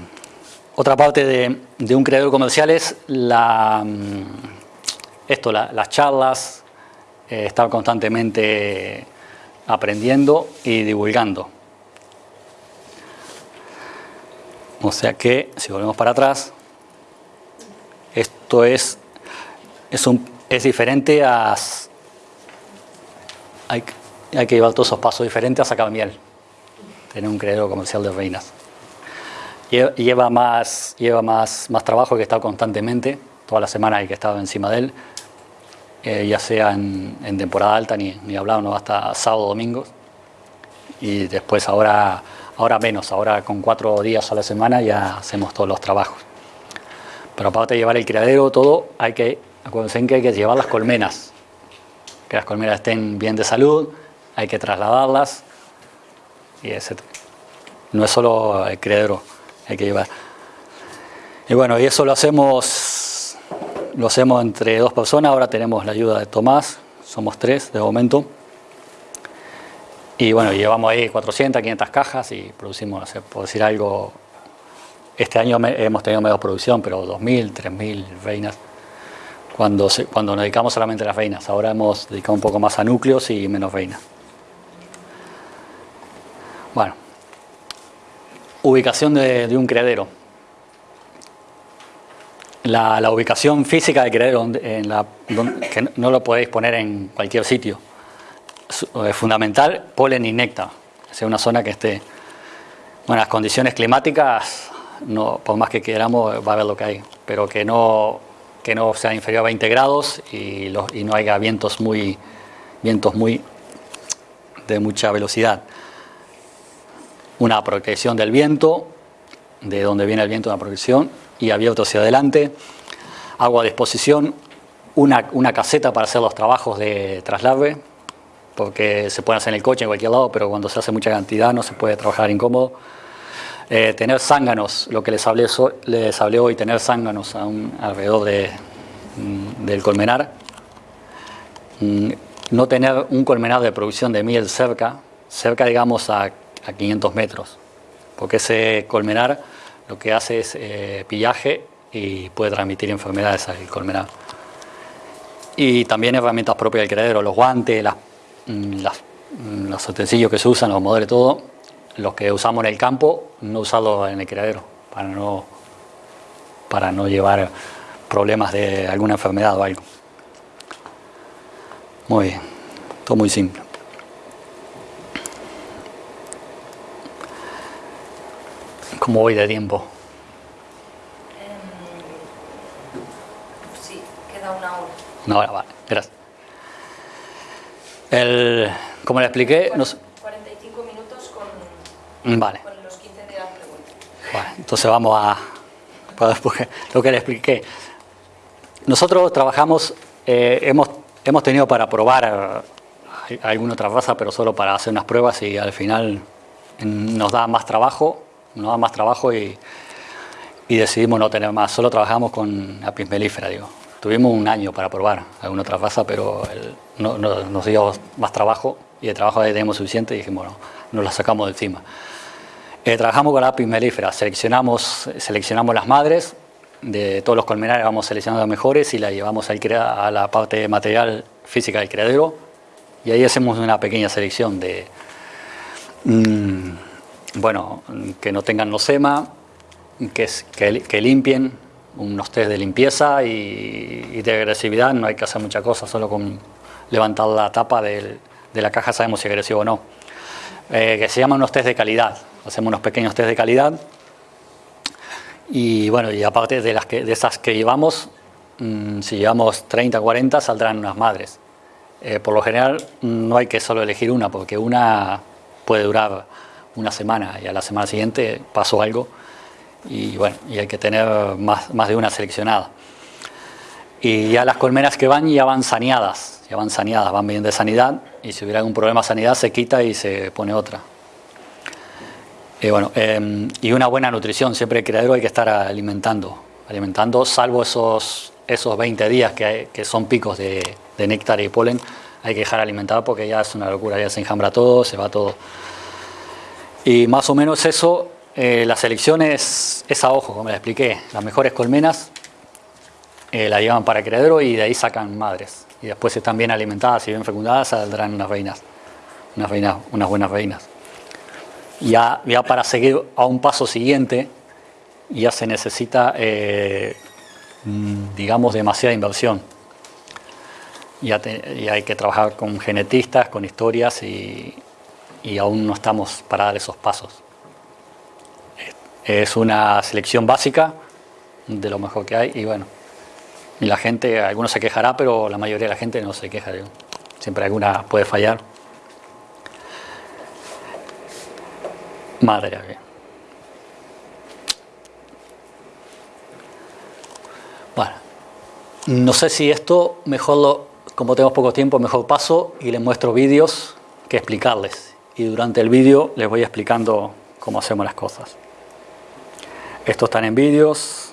otra parte de, un creador comercial es la, mm, esto, las charlas, eh, estar constantemente aprendiendo y divulgando. O sea que, si volvemos para atrás, esto es, es, un, es diferente a... Hay, hay que llevar todos esos pasos diferentes a sacar miel. Tener un creador comercial de reinas. Lleva más, lleva más, más trabajo que estar constantemente. Toda la semana hay que estar encima de él. Eh, ya sea en, temporada alta, ni, ni hablar, no hasta sábado, domingo. Y después ahora, ahora menos, ahora con cuatro días a la semana ya hacemos todos los trabajos. Pero aparte de llevar el criadero, todo, hay que, acuérdense que hay que llevar las colmenas. Que las colmenas estén bien de salud, hay que trasladarlas y ese, no es solo el criadero, hay que llevar. Y bueno, y eso lo hacemos, lo hacemos entre dos personas, ahora tenemos la ayuda de Tomás, somos tres de momento. Y bueno, llevamos ahí 400, 500 cajas y producimos, no sé, por decir algo, este año hemos tenido menos producción, pero 2.000, 3.000 reinas cuando, cuando nos dedicamos solamente a las reinas. Ahora hemos dedicado un poco más a núcleos y menos reinas. Bueno, ubicación de, un criadero. La, ubicación física del criadero, en la, que no lo podéis poner en cualquier sitio. Es fundamental polen y néctar, sea una zona que esté... Bueno, las condiciones climáticas, no, por más que queramos, va a haber lo que hay, pero que no, que no sea inferior a 20 grados y, y no haya vientos muy, vientos muy de mucha velocidad. Una protección del viento, de donde viene el viento, una protección, y abierto hacia adelante, agua a disposición, una, una caseta para hacer los trabajos de traslave, porque se puede hacer en el coche en cualquier lado, pero cuando se hace mucha cantidad no se puede trabajar incómodo. Eh, tener zánganos, lo que les hablé, les hablé hoy, tener zánganos alrededor de, mm, del colmenar. Mm, no tener un colmenar de producción de miel cerca, cerca digamos a a 500 metros, porque ese colmenar lo que hace es eh, pillaje y puede transmitir enfermedades al colmenar. Y también herramientas propias del criadero, los guantes, mm, mm, los utensilios que se usan, los modelos, todo, los que usamos en el campo, no usarlos en el criadero, para no, para no llevar problemas de alguna enfermedad o algo. Muy bien, todo muy simple. ¿Cómo voy de tiempo? Em, sí, queda una hora. Una hora, vale, gracias. El, como le expliqué... 45 minutos con, vale. con los 15 de la pregunta. Bueno, entonces vamos a... Lo que le expliqué. Nosotros trabajamos, eh, hemos, hemos tenido para probar alguna otra raza, pero solo para hacer unas pruebas y al final nos da más trabajo nos da más trabajo y, decidimos no tener más. Solo trabajamos con apis melífera, digo. Tuvimos un año para probar alguna otra raza, pero no, nos dio más trabajo y el trabajo ya teníamos suficiente y dijimos, bueno, nos la sacamos de encima. Eh, trabajamos con apis melífera, seleccionamos, seleccionamos las madres, de todos los colmenares vamos seleccionando las mejores y las llevamos a la parte material física del criadero. Y ahí hacemos una pequeña selección de Mm, bueno, que no tengan nosema, que, que, limpien, unos test de limpieza y, de agresividad, no hay que hacer mucha cosa, solo con levantar la tapa de la caja sabemos si es agresivo o no. Eh, que se llaman unos test de calidad, hacemos unos pequeños test de calidad y bueno, y aparte de, las que, de esas que llevamos, mm, si llevamos 30 o 40 saldrán unas madres. Eh, por lo general no hay que solo elegir una, porque una puede durar una semana y a la semana siguiente pasó algo y bueno, y hay que tener más, más de una seleccionada. Y ya las colmenas que van ya van saneadas, ya van saneadas, van bien de sanidad y si hubiera algún problema de sanidad se quita y se pone otra. Y bueno, em, y una buena nutrición, siempre el criadero hay que estar alimentando, alimentando, salvo esos, esos 20 días que, que son picos de, de néctar y polen, hay que dejar alimentado porque ya es una locura, ya se enjambra todo, se va todo. Y más o menos eso, eh, la selección es, a ojo, como les expliqué. Las mejores colmenas eh, la llevan para criadero y de ahí sacan madres. Y después están bien alimentadas y bien fecundadas saldrán unas reinas, unas, reinas, unas buenas reinas. Ya, ya para seguir a un paso siguiente, ya se necesita, eh, mm, digamos, demasiada inversión. Ya, ya, hay que trabajar con genetistas, con historias y, y aún no estamos para dar esos pasos. Es una selección básica de lo mejor que hay y bueno, y la gente, algunos se quejará, pero la mayoría de la gente no se queja. Siempre alguna puede fallar. Madre mía. Bueno, no sé si esto mejor lo, como tenemos poco tiempo, mejor paso y les muestro vídeos que explicarles y durante el vídeo les voy explicando cómo hacemos las cosas. Estos están en vídeos,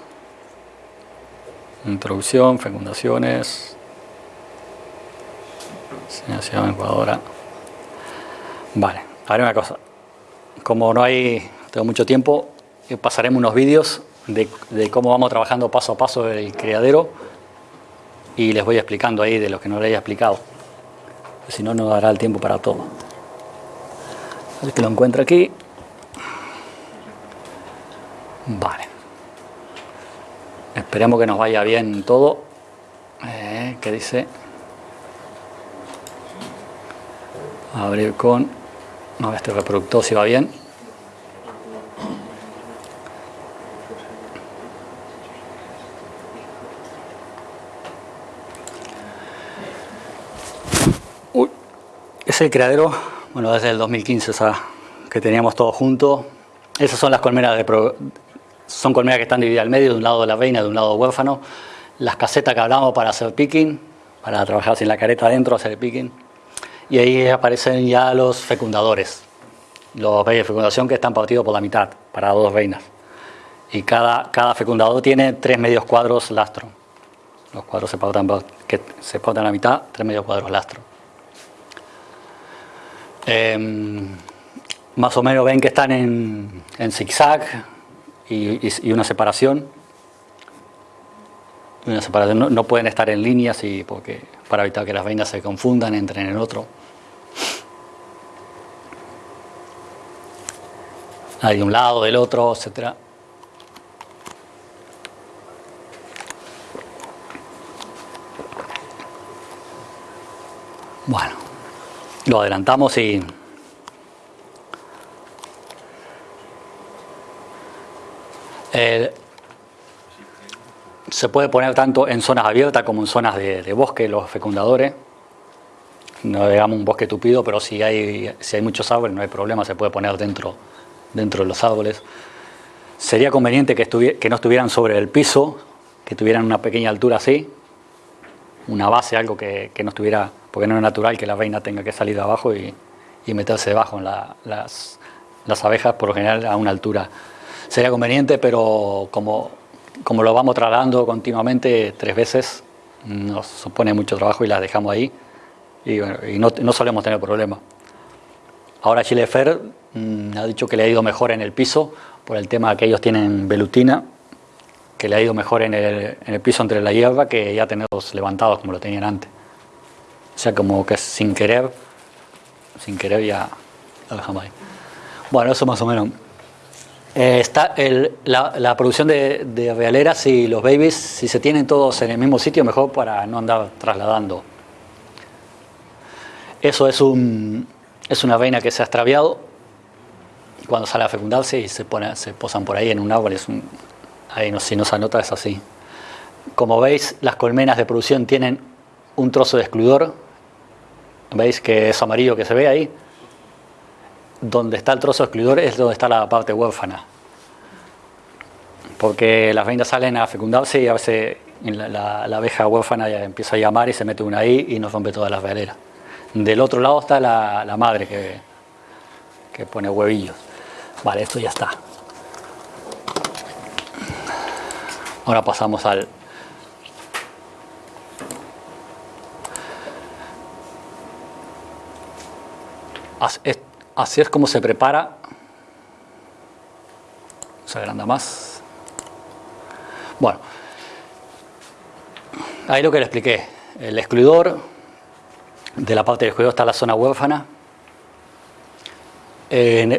introducción, fecundaciones, enseñación ecuadora. Vale, ahora una cosa, como no hay, tengo mucho tiempo, eh, pasaremos unos vídeos de, de, cómo vamos trabajando paso a paso el criadero y les voy explicando ahí de lo que no les haya explicado. Si no, no dará el tiempo para todo. El que lo encuentra aquí. Vale. Esperemos que nos vaya bien todo. Eh, ¿Qué dice? Abrir con... No, este reproductor si va bien. Uy, es el creadero bueno, desde el 2015 que teníamos todo junto. Esas son las colmenas de son colmenas que están divididas al medio, de un lado de la reina, de un lado huérfano. Las casetas que hablamos para hacer picking, para trabajar sin la careta adentro, hacer el picking. Y ahí aparecen ya los fecundadores, los reyes de fecundación que están partidos por la mitad, para dos reinas. Y cada, cada fecundador tiene tres medios cuadros lastro. Los cuadros se pautan, que se pautan a la mitad, tres medios cuadros lastro. Em, más o menos ven que están en, zigzag y, una separación. Una separación. No, pueden estar en líneas y porque, para evitar que las veinas se confundan, entren en otro. Hay de un lado, del otro, etcétera. Bueno. Lo adelantamos y... se puede poner tanto en zonas abiertas como en zonas de, bosque los fecundadores. No digamos un bosque tupido, pero si hay, si hay muchos árboles no hay problema, se puede poner dentro, dentro de los árboles. Sería conveniente que, que no estuvieran sobre el piso, que tuvieran una pequeña altura así, una base, algo que, que no estuviera porque no es natural que la reina tenga que salir de abajo y, meterse debajo en las, abejas, por lo general a una altura. Sería conveniente, pero como, como lo vamos trasladando continuamente tres veces, nos supone mucho trabajo y las dejamos ahí y, no, solemos tener problemas. Ahora Chile Fer mm, ha dicho que le ha ido mejor en el piso por el tema que ellos tienen velutina, que le ha ido mejor en el, en el piso entre la hierba que ya tenerlos levantados como lo tenían antes. O sea, como que sin querer, sin querer ya lo dejamos ahí. Bueno, eso más o menos. Eh, está la, producción de, de realeras y los babies, si se tienen todos en el mismo sitio, mejor para no andar trasladando. Eso es, un, es una reina que se ha extraviado cuando sale a fecundarse y se posan por ahí en un árbol. Es un, ahí no, si no se anota es así. Como veis, las colmenas de producción tienen un trozo de excluidor. ¿Veis que es amarillo que se ve ahí? Donde está el trozo excluidor es donde está la parte huérfana. Porque las reinas salen a fecundarse y a veces la, abeja huérfana ya empieza a llamar y se mete una ahí y nos rompe todas las veleras. Del otro lado está la, madre que, que pone huevillos. Vale, esto ya está. Ahora pasamos al, Así es como se prepara. Se agranda más. Bueno, ahí lo que le expliqué. El excluidor, de la parte del excluidor está la zona huérfana.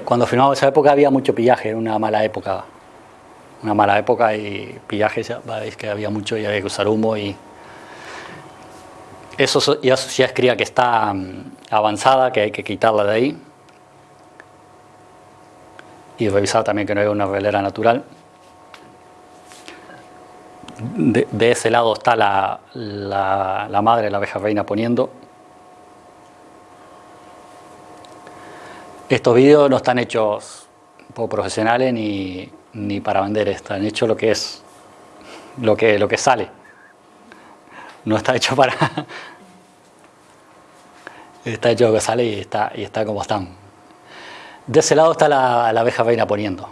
cuando firmamos esa época había mucho pillaje, era una mala época. Una mala época y pillaje, ya veis que había mucho y había que usar humo y eso ya, ya es cría que está mm, avanzada, que hay que quitarla de ahí y revisar también que no haya una velera natural. De, ese lado está la, la, madre, la abeja reina poniendo. Estos vídeos no están hechos por profesionales ni, ni para vender, están hechos lo que es, lo que, lo que sale. No está hecho para... está hecho lo que sale y está, y está como están. De ese lado está la, abeja reina poniendo.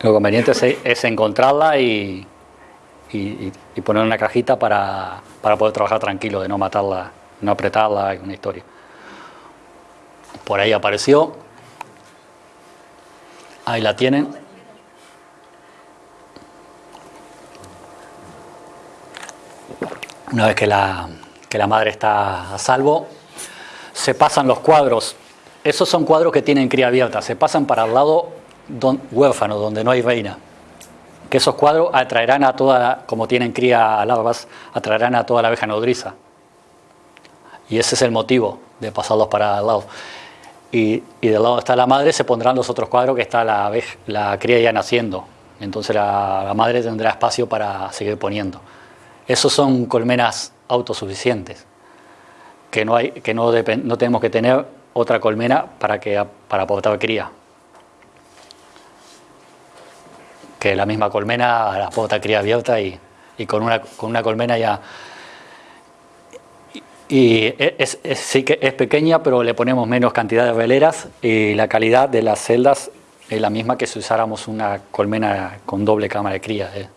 Lo conveniente es, encontrarla y, y, poner una cajita para, poder trabajar tranquilo, de no matarla, no apretarla, una historia. Por ahí apareció. Ahí la tienen. Una vez que la, que la madre está a salvo, se pasan los cuadros. Esos son cuadros que tienen cría abierta, se pasan para el lado huérfano, donde no hay reina. Que esos cuadros atraerán a toda, como tienen cría larvas, atraerán a toda la abeja nodriza. Y ese es el motivo de pasarlos para el lado. Y, y del lado está la madre, se pondrán los otros cuadros que está la, la cría ya naciendo. Entonces la, la madre tendrá espacio para seguir poniendo. Esos son colmenas autosuficientes que no, hay, que no, no tenemos que tener otra colmena para, que, para aportar cría. Que la misma colmena la aporta cría abierta y, y, con, una, con una colmena ya... Y es, sí que es pequeña, pero le ponemos menos cantidad de veleras y la calidad de las celdas es la misma que si usáramos una colmena con doble cámara de cría. ¿eh?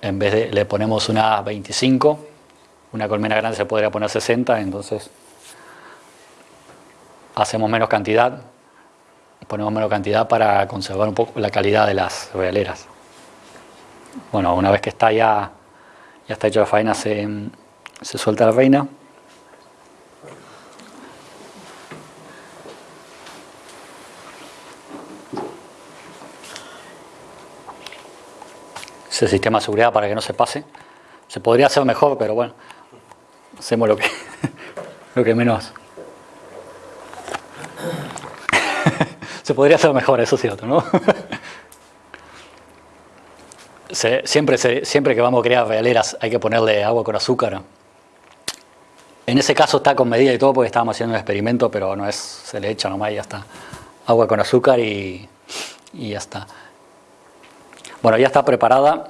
En vez de le ponemos una 25 una colmena grande se podría poner 60, entonces hacemos menos cantidad, ponemos menos cantidad para conservar un poco la calidad de las realeras. Bueno, una vez que está ya, ya está hecho la faena, se, se suelta la reina. Ese sistema de seguridad para que no se pase. Se podría hacer mejor, pero bueno, hacemos lo que, lo que menos. se podría hacer mejor, eso es cierto, ¿no? siempre, siempre que vamos a crear realeras hay que ponerle agua con azúcar. En ese caso está con medida y todo porque estábamos haciendo un experimento, pero no es, se le echa nomás y ya está. Agua con azúcar y, y ya está. Bueno, ya está preparada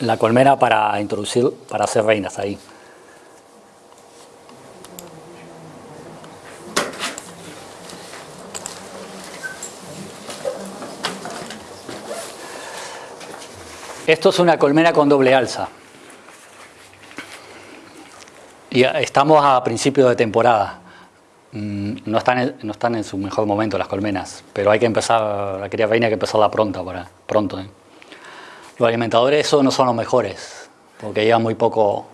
la colmena para introducir, para hacer reinas ahí. Esto es una colmena con doble alza. Y estamos a principio de temporada. Mm, no están, en, no están en su mejor momento las colmenas, pero hay que empezar, la cría reina hay que empezarla pronto. Para, pronto ¿eh? Los alimentadores eso no son los mejores, porque llevan muy, poco,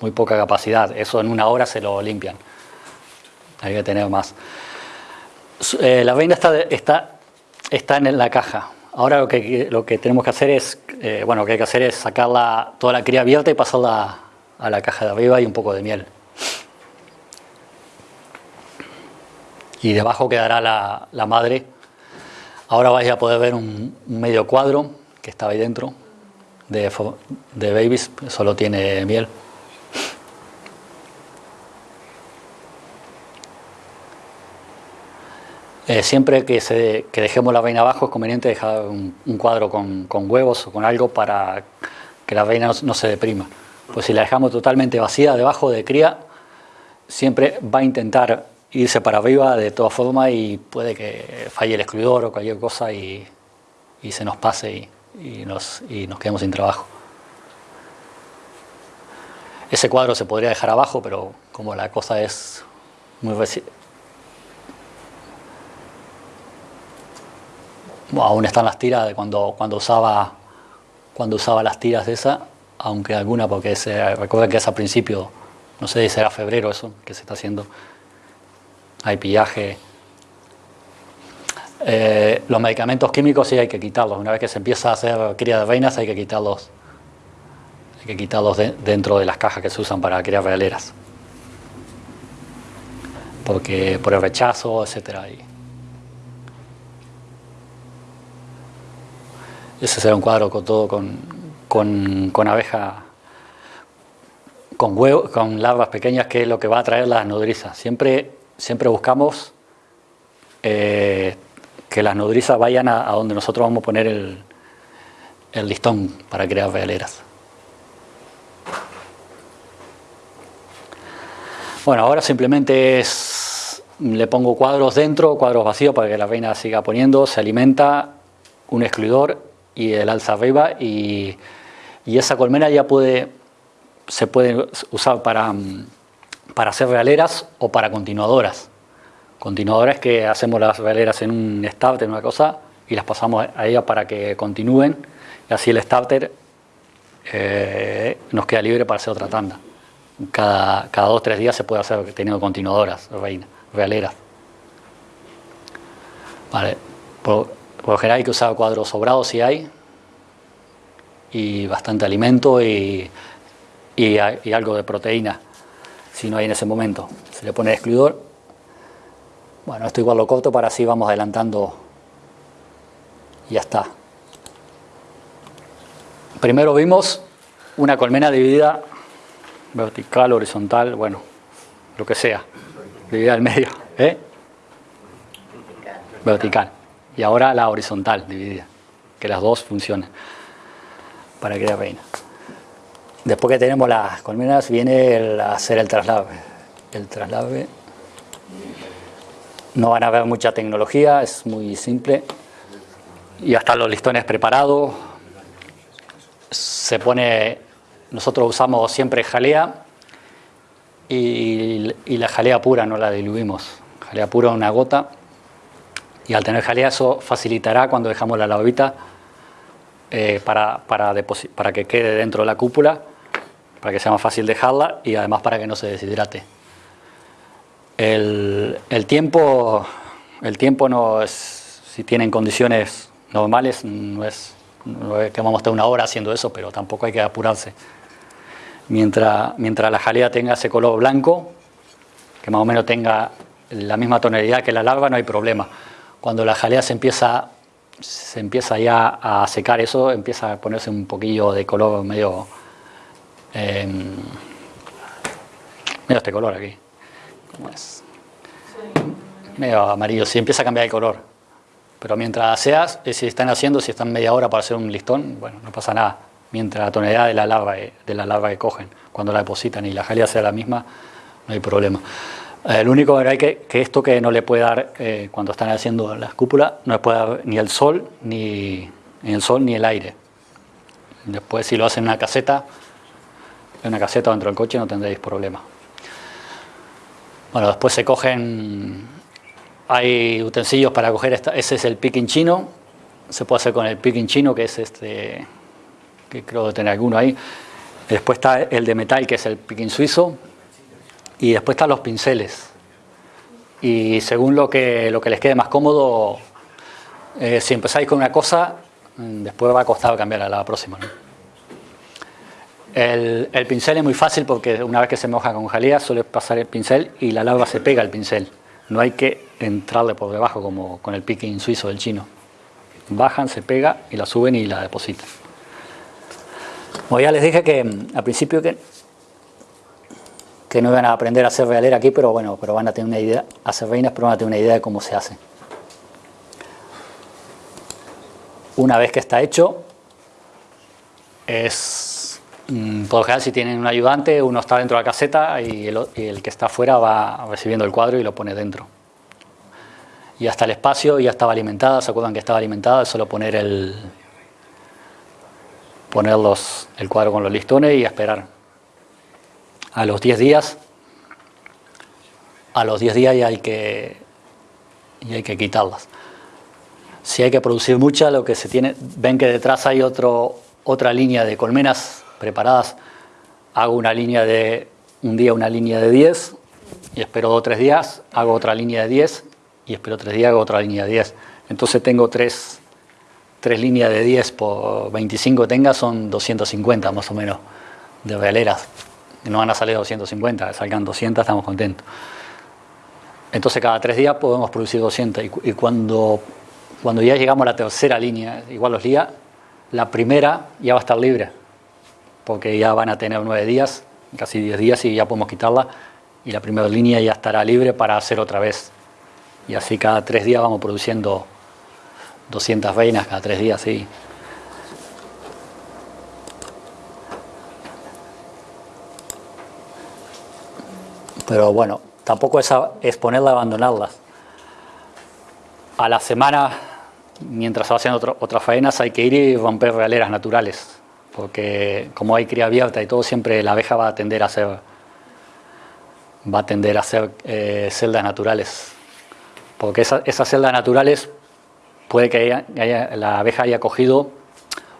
muy poca capacidad. Eso en una hora se lo limpian. Hay que tener más. Eh, la veina está, está, está en la caja. Ahora lo que, lo que tenemos que hacer es, eh, bueno, lo que hay que hacer es sacarla, toda la cría abierta y pasarla a la caja de arriba y un poco de miel. Y debajo quedará la, la madre. Ahora vais a poder ver un, un medio cuadro que estaba ahí dentro de, de babies, solo tiene miel. Eh, siempre que, se, que, dejemos la vaina abajo es conveniente dejar un, un cuadro con, con, huevos o con algo para que la vaina no, no, se deprima. Pues si la dejamos totalmente vacía debajo de cría, siempre va a intentar irse para arriba de todas formas y puede que falle el excluidor o cualquier cosa y, y se nos pase y, y, nos, y nos quedemos sin trabajo. Ese cuadro se podría dejar abajo, pero como la cosa es muy aún están las tiras de cuando, cuando, usaba, cuando usaba las tiras de esa, aunque alguna, porque se, recuerden que es a principio, no sé si será febrero eso que se está haciendo, hay pillaje. Eh, los medicamentos químicos sí hay que quitarlos, una vez que se empieza a hacer cría de reinas hay que quitarlos, hay que quitarlos de, dentro de las cajas que se usan para criar veleras, porque por el rechazo, etcétera. Ese será un cuadro con todo con, con, con abeja, con huevos, con larvas pequeñas, que es lo que va a traer las nodrizas. Siempre, siempre buscamos eh, que las nodrizas vayan a, a, donde nosotros vamos a poner el, listón para crear veleras. Bueno, ahora simplemente es, le pongo cuadros dentro, cuadros vacíos para que la reina siga poniendo, se alimenta, un excluidor y el alza arriba y, y, esa colmena ya puede, se puede usar para, para hacer realeras o para continuadoras. Continuadoras que hacemos las realeras en un starter, una cosa, y las pasamos a ella para que continúen y así el starter eh, nos queda libre para hacer otra tanda. Cada, cada dos o tres días se puede hacer teniendo continuadoras, realeras. Vale. Por, por lo general hay que usar cuadros sobrados si hay, y bastante alimento y, y, y, algo de proteína, si no hay en ese momento. Se le pone el excluidor. Bueno, esto igual lo corto para así vamos adelantando ya está. Primero vimos una colmena dividida vertical, horizontal, bueno, lo que sea, dividida al medio, ¿eh? Vertical y ahora la horizontal dividida, que las dos funcionen para crear reina. Después que tenemos las colmenas viene el hacer el traslave. El traslave no van a ver mucha tecnología, es muy simple. Ya están los listones preparados. Se pone, nosotros usamos siempre jalea y, y la jalea pura no la diluimos. Jalea pura una gota y al tener jalea eso facilitará cuando dejamos la lavavita eh, para, para, para, que quede dentro de la cúpula, para que sea más fácil dejarla y además para que no se deshidrate. El, tiempo, el tiempo no es, si tienen condiciones normales, no es, no es que vamos a estar una hora haciendo eso, pero tampoco hay que apurarse. Mientras, mientras la jalea tenga ese color blanco, que más o menos tenga la misma tonalidad que la larva, no hay problema cuando la jalea se empieza, se empieza ya a secar eso, empieza a ponerse un poquillo de color medio, eh, medio este color aquí, ¿cómo es? Medio amarillo, si empieza a cambiar el color. Pero mientras seas, eh, si están haciendo, si están media hora para hacer un listón, bueno, no pasa nada. Mientras la tonalidad de la larva, de la larva que cogen, cuando la depositan y la jalea sea la misma, no hay problema. El único que hay que, que esto que no le puede dar, eh, cuando están haciendo las cúpulas, no le puede dar ni el sol, ni, ni, el sol, ni el aire. Después si lo hacen en una caseta, en una caseta o dentro del coche no tendréis problema. Bueno, después se cogen, hay utensilios para coger, esta, ese es el picking chino, se puede hacer con el picking chino, que es este, que creo tener alguno ahí. Después está el de metal, que es el picking suizo, y después están los pinceles. y según lo que, lo que les quede más cómodo, eh, si empezáis con una cosa, mm, después va a costar cambiar a la próxima. El, pincel es muy fácil porque una vez que se moja con jalea suele pasar el pincel y la larva se pega al pincel. No hay que entrarle por debajo como con el picking suizo del chino. Bajan, se pega y la suben y la depositan. Bueno, ya les dije que mm, al principio que, que no iban a aprender a hacer realera aquí, pero bueno, pero van a tener una idea, a hacer reinas, pero van a tener una idea de cómo se hace. Una vez que está hecho, es por lo general si tienen un ayudante, uno está dentro de la caseta y el, que está afuera va recibiendo el cuadro y lo pone dentro. Y hasta el espacio ya estaba alimentada, ¿se acuerdan que estaba alimentada? Es solo poner el poner el cuadro con los listones y esperar. A los 10 días, a los 10 días ya hay que, y hay que quitarlas si hay que producir mucha, lo que se tiene, ven que detrás hay otro, otra línea de colmenas preparadas, hago una línea de, un día una línea de 10 y espero dos o tres días, hago otra línea de 10 y espero tres días, hago otra línea de 10. Entonces tengo tres, tres líneas de 10 por 25 tenga, son 250 más o menos de veleras. No van a salir 250, salgan 200, estamos contentos. Entonces cada tres días podemos producir 200 y cuando cuando ya llegamos a la tercera línea, igual los días, la primera ya va a estar libre, porque ya van a tener nueve días, casi diez días y ya podemos quitarla, y la primera línea ya estará libre para hacer otra vez. Y así cada tres días vamos produciendo 200 veinas cada tres días, sí. Pero bueno, tampoco es, es ponerla abandonarlas. A la semana mientras se va haciendo otras faenas hay que ir y romper realeras naturales, porque como hay cría abierta y todo, siempre la abeja va a tender a hacer, va a tender a hacer eh, celdas naturales, porque esas celdas naturales puede que la abeja haya cogido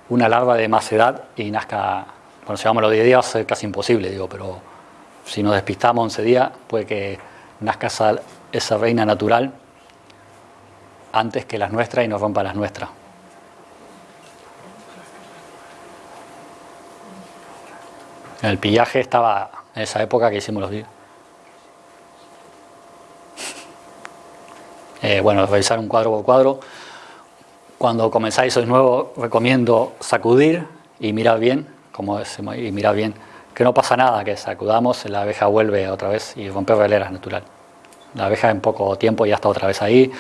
una larva de más edad y nazca, bueno, si vamos los 10 días es casi imposible, digo, pero si nos despistamos 11 días puede que nazca esa, esa reina natural antes que las nuestras y nos rompa las nuestras. El pillaje estaba en esa época que hicimos los días. Eh, bueno, revisar un cuadro por cuadro. Cuando comenzáis sois nuevo, recomiendo sacudir y mirar bien, como decimos, y mirar bien, que no pasa nada, que sacudamos, la abeja vuelve otra vez y romper veleras natural. La abeja en poco tiempo ya está otra vez ahí.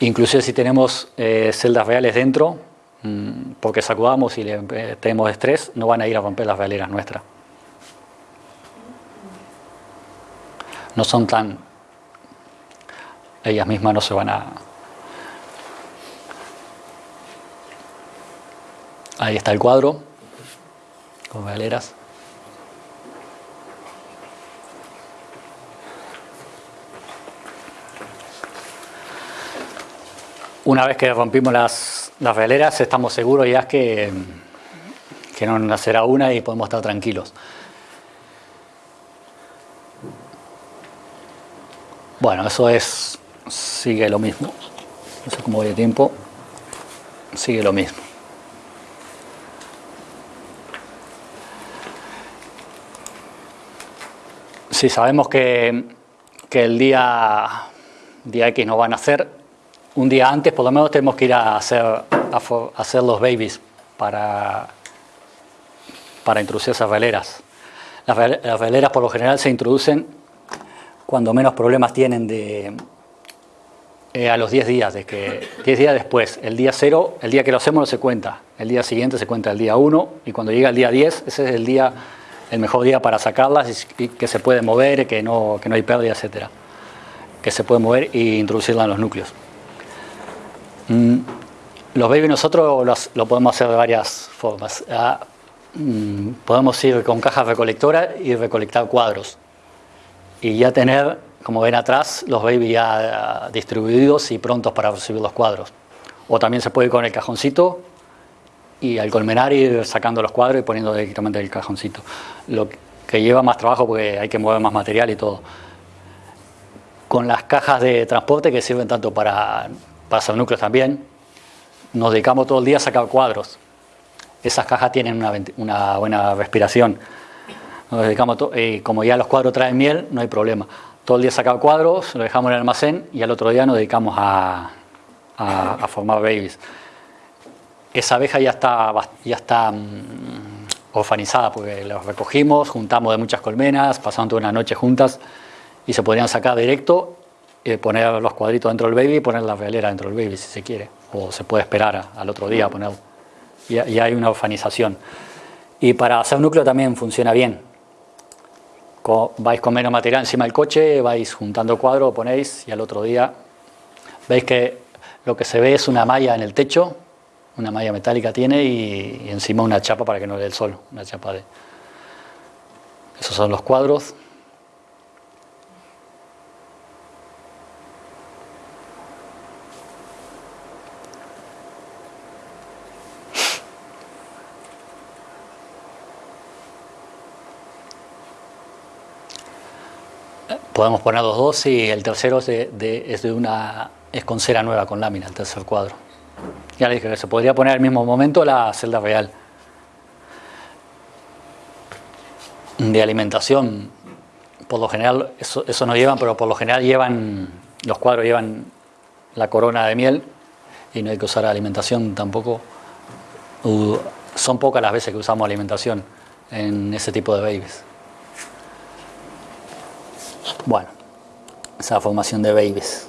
Inclusive si tenemos eh, celdas reales dentro, mm, porque sacudamos y eh, tenemos estrés, no van a ir a romper las realeras nuestras. No son tan... Ellas mismas no se van a... Ahí está el cuadro, con realeras. Una vez que rompimos las, las veleras, estamos seguros ya que, que no nacerá una y podemos estar tranquilos. Bueno, eso es, sigue lo mismo. No sé cómo voy de tiempo. Sigue lo mismo. Si sabemos que, que el día, día X no van a nacer, un día antes por lo menos tenemos que ir a hacer, hacer los babies para, para introducir esas veleras. Las, veleras por lo general se introducen cuando menos problemas tienen de, eh, a los 10 días, de que 10 días después, el día 0, el día que lo hacemos no se cuenta, el día siguiente se cuenta el día 1 y cuando llega el día 10, ese es el día el mejor día para sacarlas y, que se puede mover, que no, que no hay pérdida, etcétera. Que se puede mover e introducirla en los núcleos. Mm, los baby nosotros lo podemos hacer de varias formas. Ah, mm, podemos ir con cajas recolectoras y recolectar cuadros. Y ya tener, como ven atrás, los baby ya distribuidos y prontos para recibir los cuadros. O también se puede ir con el cajoncito y al colmenar ir sacando los cuadros y poniendo directamente el cajoncito. Lo que lleva más trabajo porque hay que mover más material y todo. con las cajas de transporte que sirven tanto para, para núcleos también. Nos dedicamos todo el día a sacar cuadros. Esas cajas tienen una buena respiración. Nos dedicamos y como ya los cuadros traen miel, no hay problema. Todo el día sacamos cuadros, lo dejamos en el almacén y al otro día nos dedicamos a, a, formar babies. Esa abeja ya está, ya está mm, orfanizada porque los recogimos, juntamos de muchas colmenas, pasamos toda una noche juntas y se podrían sacar directo, y poner los cuadritos dentro del baby y poner la realera dentro del baby si se quiere. O se puede esperar al otro día a ponerlo. Y, y hay una orfanización. Y para hacer núcleo también funciona bien. Vais con menos material encima del coche, vais juntando cuadros, ponéis y al otro día veis que lo que se ve es una malla en el techo, una malla metálica tiene y, encima una chapa para que no le dé el sol, una chapa de... Esos son los cuadros. Podemos poner los dos y el tercero es es de una es con cera nueva, con lámina, el tercer cuadro. Ya le dije que se podría poner al mismo momento la celda real. De alimentación, por lo general, eso, eso no llevan, pero por lo general llevan, los cuadros llevan la corona de miel y no hay que usar alimentación tampoco. son pocas las veces que usamos alimentación en ese tipo de babies. Bueno, esa formación de babies.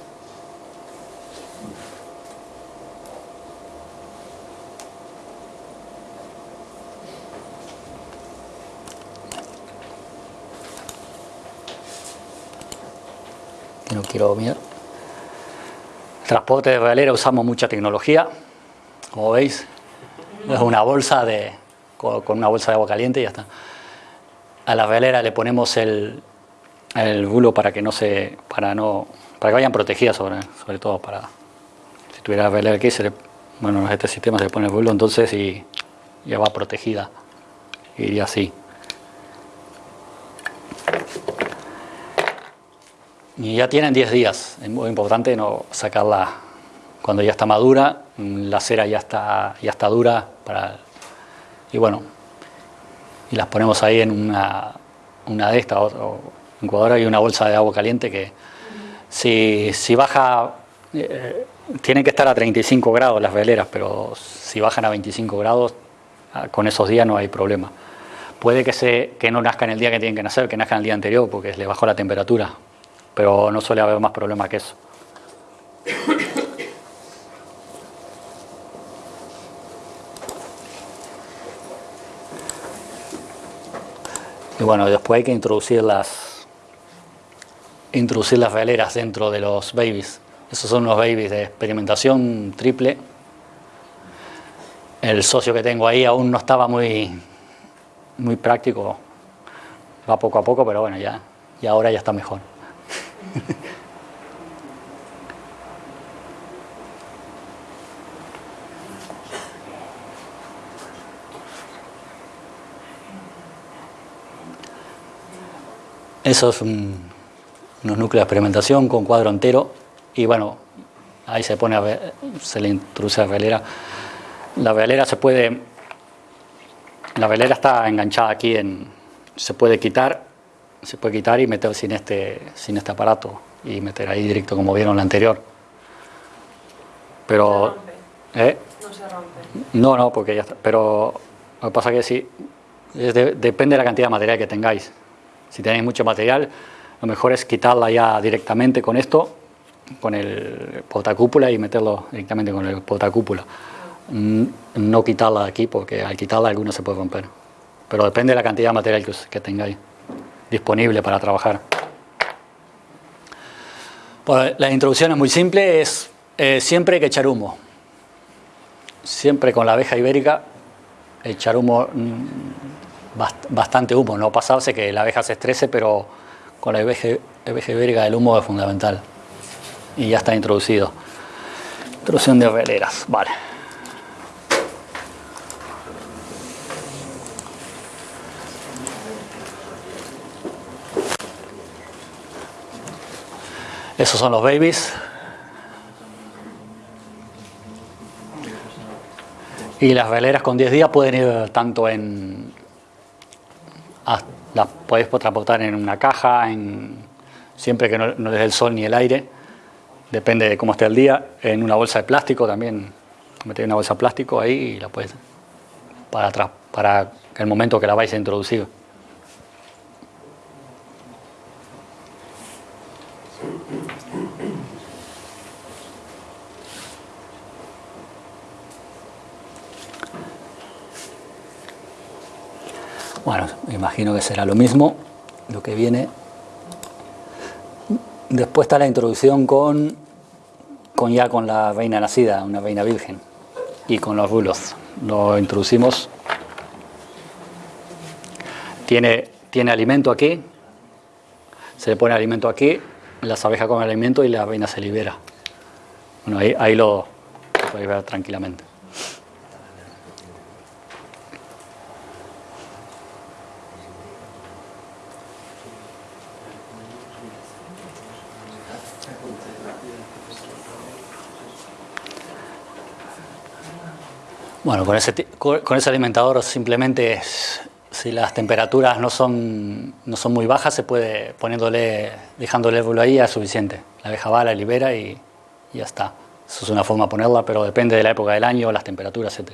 no quiero mirar. Transporte de realera usamos mucha tecnología, como veis, es una bolsa de, con una bolsa de agua caliente y ya está. A la realera le ponemos el, el bulo para que no se, para no, para que vayan protegidas sobre, sobre todo para, si tuviera realera aquí, se bueno, este sistema se le pone el bulo entonces y ya va protegida, iría así. Y ya tienen 10 días, es muy importante no sacarla cuando ya está madura, la cera ya está, ya está dura, para, y bueno, y las ponemos ahí en una, una de estas, o, incubadora y una bolsa de agua caliente que si, baja, eh, tienen que estar a 35 grados las veleras, pero si bajan a 25 grados, ah, con esos días no hay problema. Puede que, se, que no nazcan el día que tienen que nacer, que nazcan el día anterior porque le bajó la temperatura, pero no suele haber más problema que eso. Y bueno, después hay que introducir las, introducir las veleras dentro de los babies. Esos son unos babies de experimentación triple. El socio que tengo ahí aún no estaba muy, muy práctico. Va poco a poco, pero bueno, ya, y ahora ya está mejor. Esos son unos núcleos de experimentación con cuadro entero y bueno, ahí se pone a ver, se le introduce la velera. La velera se puede, la velera está enganchada aquí en, se puede quitar se puede quitar y meter sin este, sin este aparato y meter ahí directo como vieron la anterior. Pero... ¿eh? No se rompe. No, no, porque ya está. Pero lo que pasa es que sí, depende de la cantidad de material que tengáis. Si tenéis mucho material, lo mejor es quitarla ya directamente con esto, con el potacúpula y meterlo directamente con el potacúpula. Mm, no quitarla aquí porque al quitarla alguna se puede romper. Pero depende de la cantidad de material que, tengáis disponible para trabajar. Pues la introducción es muy simple, es eh, siempre hay que echar humo. Siempre con la abeja ibérica echar humo, mm, bastante humo, no pasarse que la abeja se estrese, pero con la abeja ibérica el humo es fundamental. Y ya está introducido. Introducción de veleras, vale. Esos son los babies. Y las veleras con 10 días pueden ir tanto en... Las podéis transportar en una caja, en, siempre que no, no les dé el sol ni el aire, depende de cómo esté el día, en una bolsa de plástico también, metéis una bolsa de plástico ahí y la puedes para para el momento que la vais a introducir. Bueno, imagino que será lo mismo, lo que viene. Después está la introducción con, con ya con la reina nacida, una reina virgen, y con los bulos. Lo introducimos. Tiene, tiene alimento aquí, se le pone alimento aquí, las abejas comen alimento y la reina se libera. Bueno, ahí, ahí lo podéis ver tranquilamente. Bueno, con ese, con ese alimentador simplemente si las temperaturas no son, no son muy bajas, se puede poniéndole, dejándole el ahí es suficiente. La abeja va, la libera y, ya está. Eso es una forma de ponerla, pero depende de la época del año, las temperaturas, etc.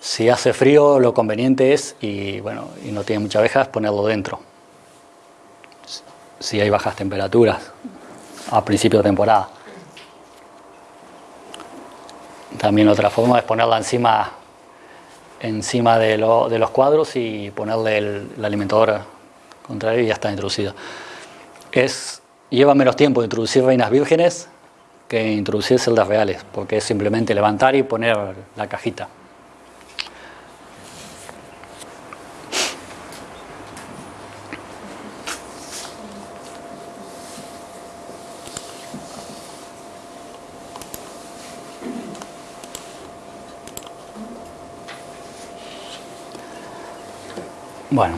Si hace frío, lo conveniente es, y bueno, y no tiene muchas abejas, ponerlo dentro. Si hay bajas temperaturas a principio de temporada. También otra forma es ponerla encima, encima de, los cuadros y ponerle el, alimentador contrario y ya está introducida. Es, lleva menos tiempo introducir reinas vírgenes que introducir celdas reales, porque es simplemente levantar y poner la cajita. Bueno,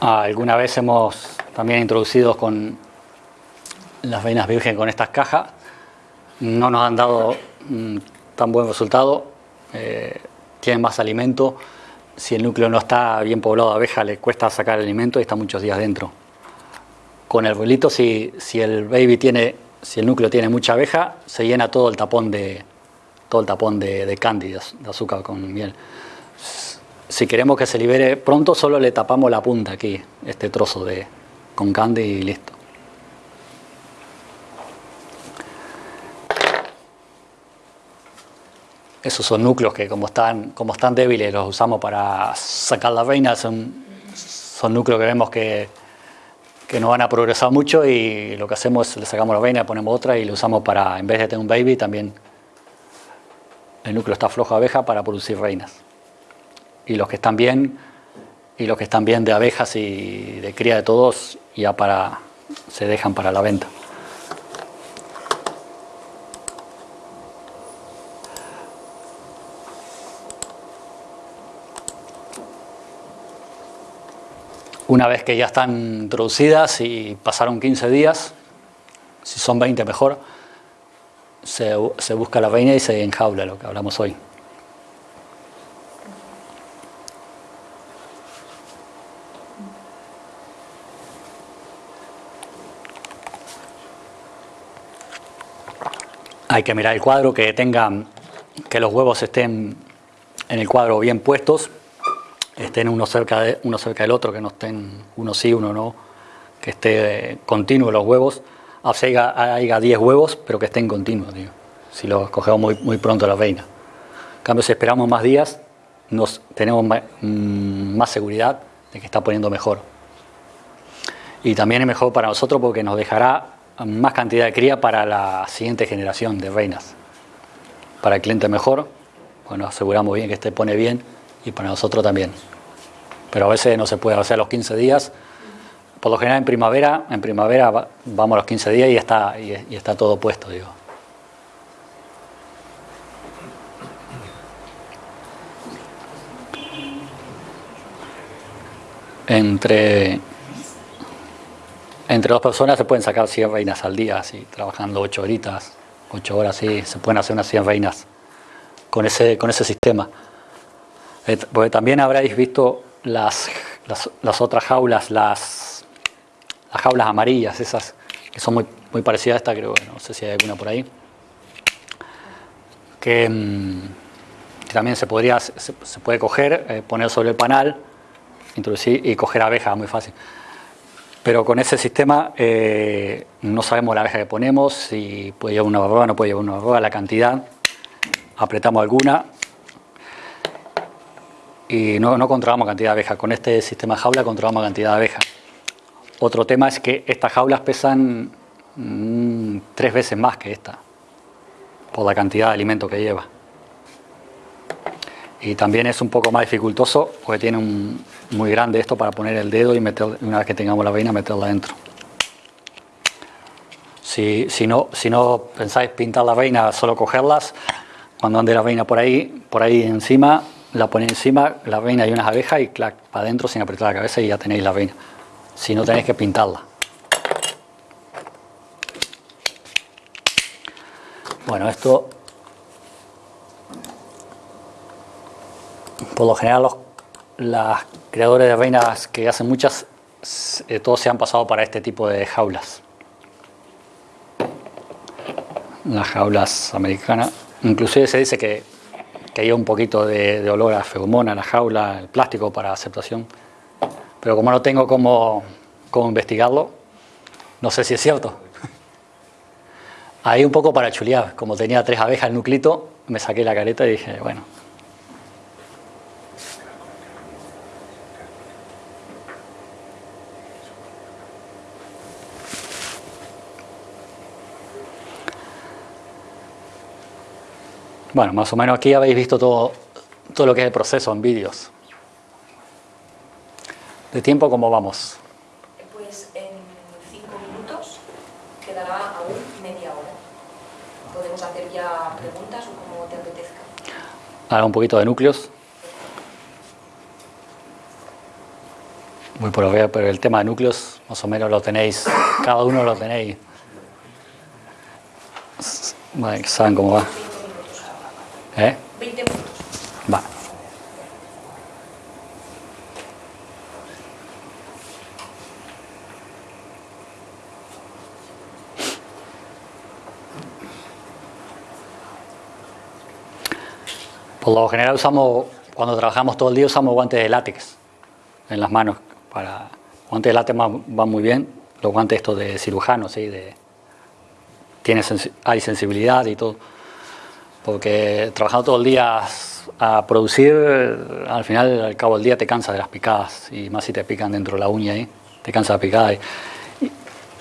alguna vez hemos también introducido con las veinas virgen con estas cajas. No nos han dado mm, tan buen resultado. Eh, tienen más alimento. Si el núcleo no está bien poblado de abeja, le cuesta sacar el alimento y está muchos días dentro. Con el bolito, si, si el baby tiene, si el núcleo tiene mucha abeja, se llena todo el tapón de todo el tapón de, de candy, de azúcar con miel si queremos que se libere pronto, solo le tapamos la punta aquí, este trozo de con candy y listo. Esos son núcleos que como están, como están débiles los usamos para sacar la reina, son, son núcleos que vemos que, que no van a progresar mucho y lo que hacemos es le sacamos la reina, ponemos otra y le usamos para, en vez de tener un baby, también el núcleo está flojo abeja para producir reinas y los que están bien y los que están bien de abejas y de cría de todos ya para se dejan para la venta. Una vez que ya están introducidas y pasaron 15 días, si son 20 mejor, se, se busca la reina y se enjaula, lo que hablamos hoy. Hay que mirar el cuadro, que tengan, que los huevos estén en el cuadro bien puestos, estén uno cerca, de, uno cerca del otro, que no estén uno sí, uno no, que esté continuo los huevos, haya, haya 10 huevos, pero que estén continuos, digo, si los cogemos muy, muy pronto la reina. En cambio, si esperamos más días, nos, tenemos mm, más seguridad de que está poniendo mejor. Y también es mejor para nosotros porque nos dejará más cantidad de cría para la siguiente generación de reinas. Para el cliente mejor, bueno, aseguramos bien que este pone bien y para nosotros también. Pero a veces no se puede, hacer los 15 días, por lo general en primavera, en primavera vamos a los 15 días y está, y está todo puesto, digo. Entre entre dos personas se pueden sacar 100 reinas al día, así, trabajando 8 horitas, 8 horas, sí, se pueden hacer unas 100 reinas con ese, con ese sistema. Eh, también habréis visto las, las, otras jaulas, las, las jaulas amarillas, esas que son muy, muy parecidas a esta, creo, no sé si hay alguna por ahí, que, mm, también se, podría, se, puede coger, eh, poner sobre el panal, introducir y coger abejas, muy fácil. Pero con ese sistema eh, no sabemos la abeja que ponemos, si puede llevar una barroa, no puede llevar una barroa, la cantidad, apretamos alguna y no, no controlamos cantidad de abejas. Con este sistema jaula controlamos cantidad de abejas. Otro tema es que estas jaulas pesan mm, tres veces más que esta, por la cantidad de alimento que lleva. Y también es un poco más dificultoso porque tiene un muy grande esto para poner el dedo y meter, una vez que tengamos la veina meterla dentro. Si, si, no, si no pensáis pintar la veina, solo cogerlas, cuando ande la veina por ahí, por ahí encima, la ponéis encima, la veina y unas abejas y clac, para adentro sin apretar la cabeza y ya tenéis la veina. Si no tenéis que pintarla. Bueno, esto por lo general los las creadores de reinas que hacen muchas, eh, todos se han pasado para este tipo de jaulas. Las jaulas americanas. Inclusive se dice que, que hay un poquito de, olor a feromona la jaula, el plástico para aceptación. Pero como no tengo cómo, cómo investigarlo, no sé si es cierto. Ahí un poco para chulear, como tenía tres abejas el nuclito, me saqué la careta y dije, bueno, Bueno, más o menos aquí habéis visto todo, todo lo que es el proceso en vídeos. ¿De tiempo cómo vamos? Pues en cinco minutos quedará aún media hora. Podemos hacer ya preguntas o como te apetezca. Ahora un poquito de núcleos. Muy por ver, pero el tema de núcleos más o menos lo tenéis, cada uno lo tenéis. Vale, saben cómo va. ¿Eh? 20 minutos. Va. Por lo general usamos, cuando trabajamos todo el día usamos guantes de látex en las manos. Para, guantes de látex van muy bien, los guantes estos de cirujano, ¿sí? de, tiene, hay sensibilidad y todo porque trabajando todo el día a producir, al final, al cabo del día te cansa de las picadas, y más si te pican dentro de la uña ahí, te cansa la picada. Y,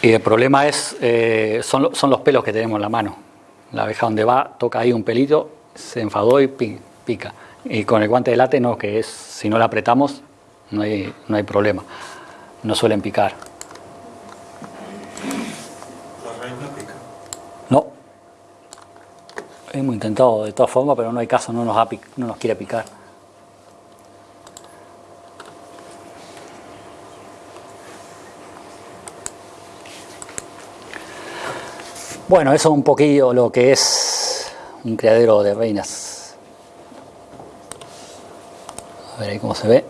y el problema es, eh, son, son, los pelos que tenemos en la mano. La abeja donde va, toca ahí un pelito, se enfadó y pica. Y con el guante de late no, que es, si no la apretamos, no hay, no hay problema. No suelen picar. Hemos intentado de todas formas, pero no hay caso, no nos, no nos quiere picar. Bueno, eso es un poquillo lo que es un criadero de reinas. A ver ahí cómo se ve.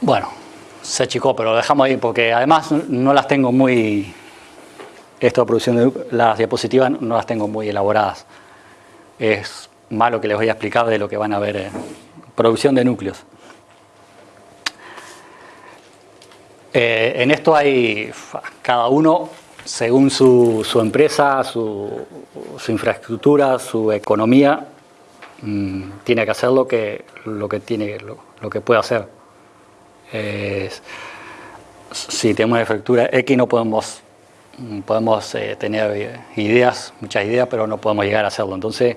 Bueno, se achicó, pero lo dejamos ahí porque además no las tengo muy, esto de producción de las diapositivas no las tengo muy elaboradas. Es malo que les voy a explicar de lo que van a ver en producción de núcleos. Eh, en esto hay cada uno, según su, su empresa, su, su, infraestructura, su economía, mm, tiene que hacer lo que, lo que, tiene, lo que puede hacer si tenemos fractura X no podemos, podemos eh, tener ideas, muchas ideas, pero no podemos llegar a hacerlo. Entonces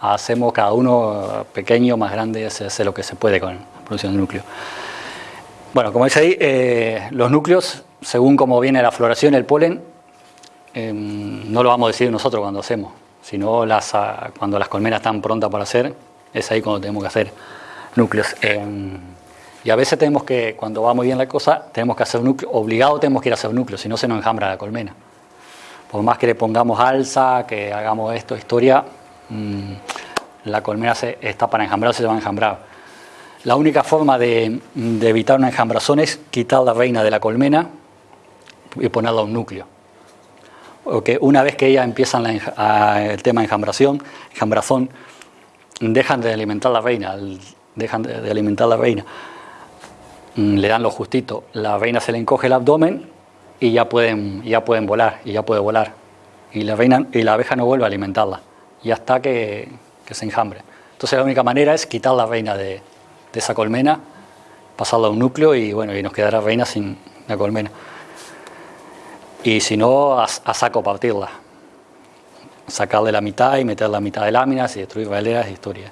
hacemos cada uno pequeño, más grande, se hace lo que se puede con la producción de núcleo. Bueno, como dice ahí, eh, los núcleos, según cómo viene la floración, el polen, em, no lo vamos a decir nosotros cuando hacemos, sino las, ah, cuando las colmenas están prontas para hacer, Es ahí cuando tenemos que hacer núcleos. Y a veces tenemos que, cuando va muy bien la cosa, tenemos que hacer núcleo, obligado tenemos que ir a hacer núcleo, si no se nos enjambra la colmena. Por más que le pongamos alza, que hagamos esto, historia, mm, la colmena está para enjambrar, se va a enjambrar. La única forma de, evitar una enjambrazón es quitar la reina de la colmena y ponerla a un núcleo. Porque una vez que ellas empiezan el tema de enjambración, enjambrazón, dejan de alimentar la reina, dejan de, alimentar la reina, le dan lo justito, la reina se le encoge el abdomen y ya pueden, ya pueden volar, y ya puede volar. Y la, reina, y la abeja no vuelve a alimentarla, y hasta que, se enjambre. Entonces la única manera es quitar la reina de, esa colmena, pasarla a un núcleo y bueno, y nos quedará reina sin la colmena. Y si no, a, saco partirla. Sacarle la mitad y meter la mitad de láminas y destruir veleras y historia.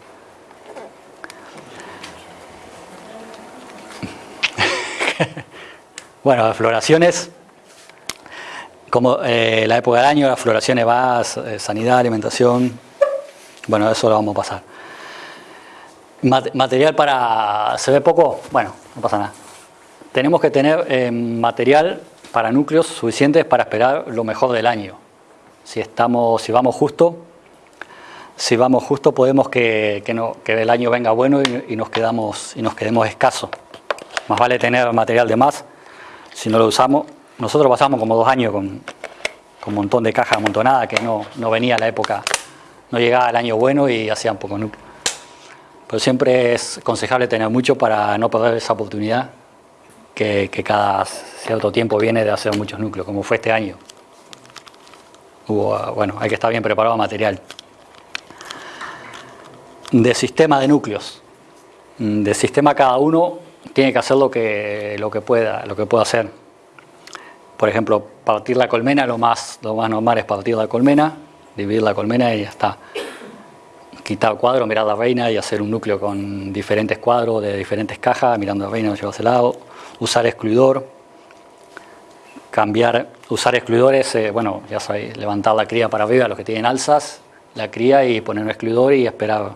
bueno, las floraciones, como eh, la época del año, las floraciones va, eh, sanidad, alimentación, bueno, eso lo vamos a pasar. Material para... ¿Se ve poco? Bueno, no pasa nada. Tenemos que tener eh, material para núcleos suficientes para esperar lo mejor del año. Si, estamos, si vamos justo, si vamos justo podemos que, que el año venga bueno y, nos quedamos, y nos quedemos escasos. Más vale tener material de más si no lo usamos. Nosotros pasamos como dos años con, con un montón de cajas amontonadas que no, no venía la época, no llegaba el año bueno y hacían poco núcleo. Pero siempre es aconsejable tener mucho para no perder esa oportunidad que, cada cierto tiempo viene de hacer muchos núcleos, como fue este año. Hubo, bueno, hay que estar bien preparado material. De sistema de núcleos. De sistema cada uno tiene que hacer lo que, lo que pueda, lo que pueda hacer. Por ejemplo, partir la colmena, lo más, lo más normal es partir la colmena, dividir la colmena y ya está. Quitar cuadro, mirar la reina y hacer un núcleo con diferentes cuadros de diferentes cajas, mirando la reina, llevarse lado, usar excluidor, cambiar, usar excluidores, eh, bueno, ya sabéis, levantar la cría para arriba, los que tienen alzas, la cría y poner un excluidor y esperar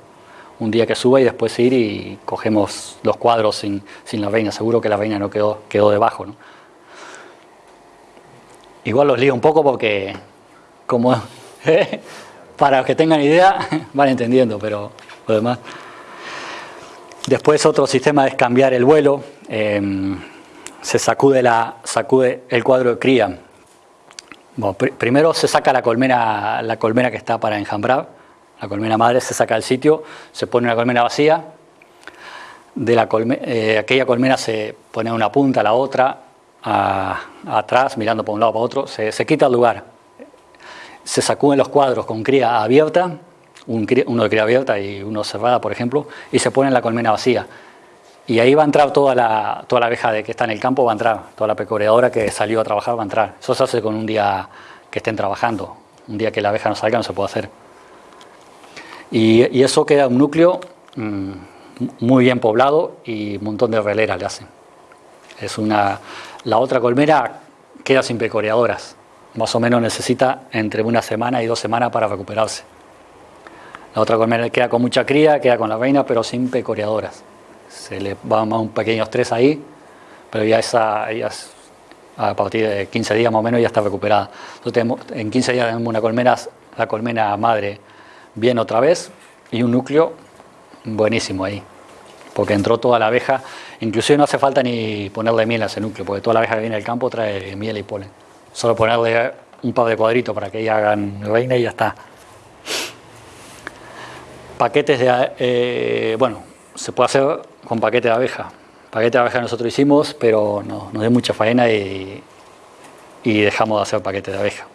un día que suba y después ir y cogemos los cuadros sin, sin la reina, seguro que la reina no quedó, quedó debajo. ¿no? Igual los lío un poco porque como para los que tengan idea, van entendiendo, pero lo demás. Después otro sistema es cambiar el vuelo. Em, se sacude, la, sacude el cuadro de cría. primero se saca la colmena, la colmena que está para enjambrar. La colmena madre se saca del sitio, se pone una colmena vacía. De la eh, aquella colmena se pone una punta, la otra, atrás, mirando por un lado para otro. Se, se quita el lugar se sacuden los cuadros con cría abierta, uno de cría abierta y uno cerrada, por ejemplo, y se pone en la colmena vacía. Y ahí va a entrar toda la, toda la abeja de que está en el campo, va a entrar, toda la pecoreadora que salió a trabajar va a entrar. Eso se hace con un día que estén trabajando, un día que la abeja no salga no se puede hacer. Y, eso queda un núcleo mm, muy bien poblado y un montón de releras le hacen. Es una, la otra colmena queda sin pecoreadoras más o menos necesita entre una semana y dos semanas para recuperarse. La otra colmena queda con mucha cría, queda con la reina, pero sin pecoreadoras. Se le va un pequeño estrés ahí, pero ya esa, a partir de 15 días más o menos ya está recuperada. Entonces en 15 días tenemos una colmena, la colmena madre bien otra vez y un núcleo buenísimo ahí, porque entró toda la abeja, inclusive no hace falta ni ponerle miel a ese núcleo, porque toda la abeja que viene del campo trae miel y polen. Solo ponerle un par de cuadritos para que ella hagan reina y ya está. Paquetes de, eh, bueno, se puede hacer con paquete de abeja. Paquete de abeja nosotros hicimos, pero no, nos dio mucha faena y, dejamos de hacer paquete de abeja.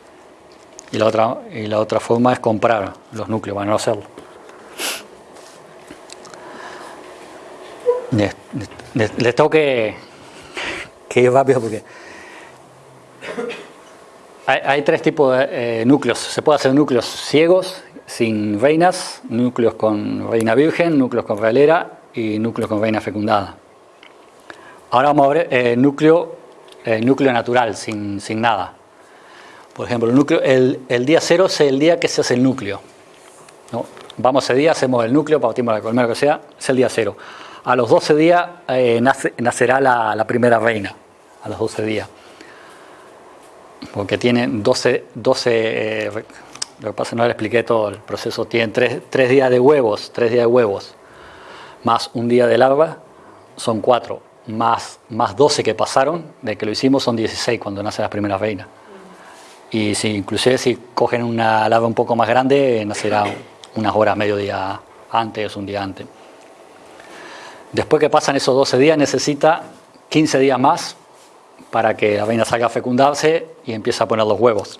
Y la otra, y la otra forma es comprar los núcleos para no hacerlo. Les, tengo que, que ir rápido porque hay, tres tipos de eh, núcleos. Se puede hacer núcleos ciegos, sin reinas, núcleos con reina virgen, núcleos con realera y núcleos con reina fecundada. Ahora vamos a ver eh, núcleo, el núcleo natural, sin, sin nada. Por ejemplo, el, día cero es el día que se hace el núcleo. vamos ese día, hacemos el núcleo, partimos la colmena, lo que sea, es el día cero. A los 12 días eh, nacerá la, primera reina, a los 12 días. Porque tienen 12, 12 eh, lo que pasa no le expliqué todo el proceso, tienen 3, días de huevos, 3 días de huevos, más un día de larva, son 4, más, más 12 que pasaron, de que lo hicimos son 16 cuando nacen las primeras reinas. Y si, inclusive si cogen una larva un poco más grande, nacerá unas horas, medio día antes, un día antes. Después que pasan esos 12 días, necesita 15 días más para que la reina salga a fecundarse y empiece a poner los huevos.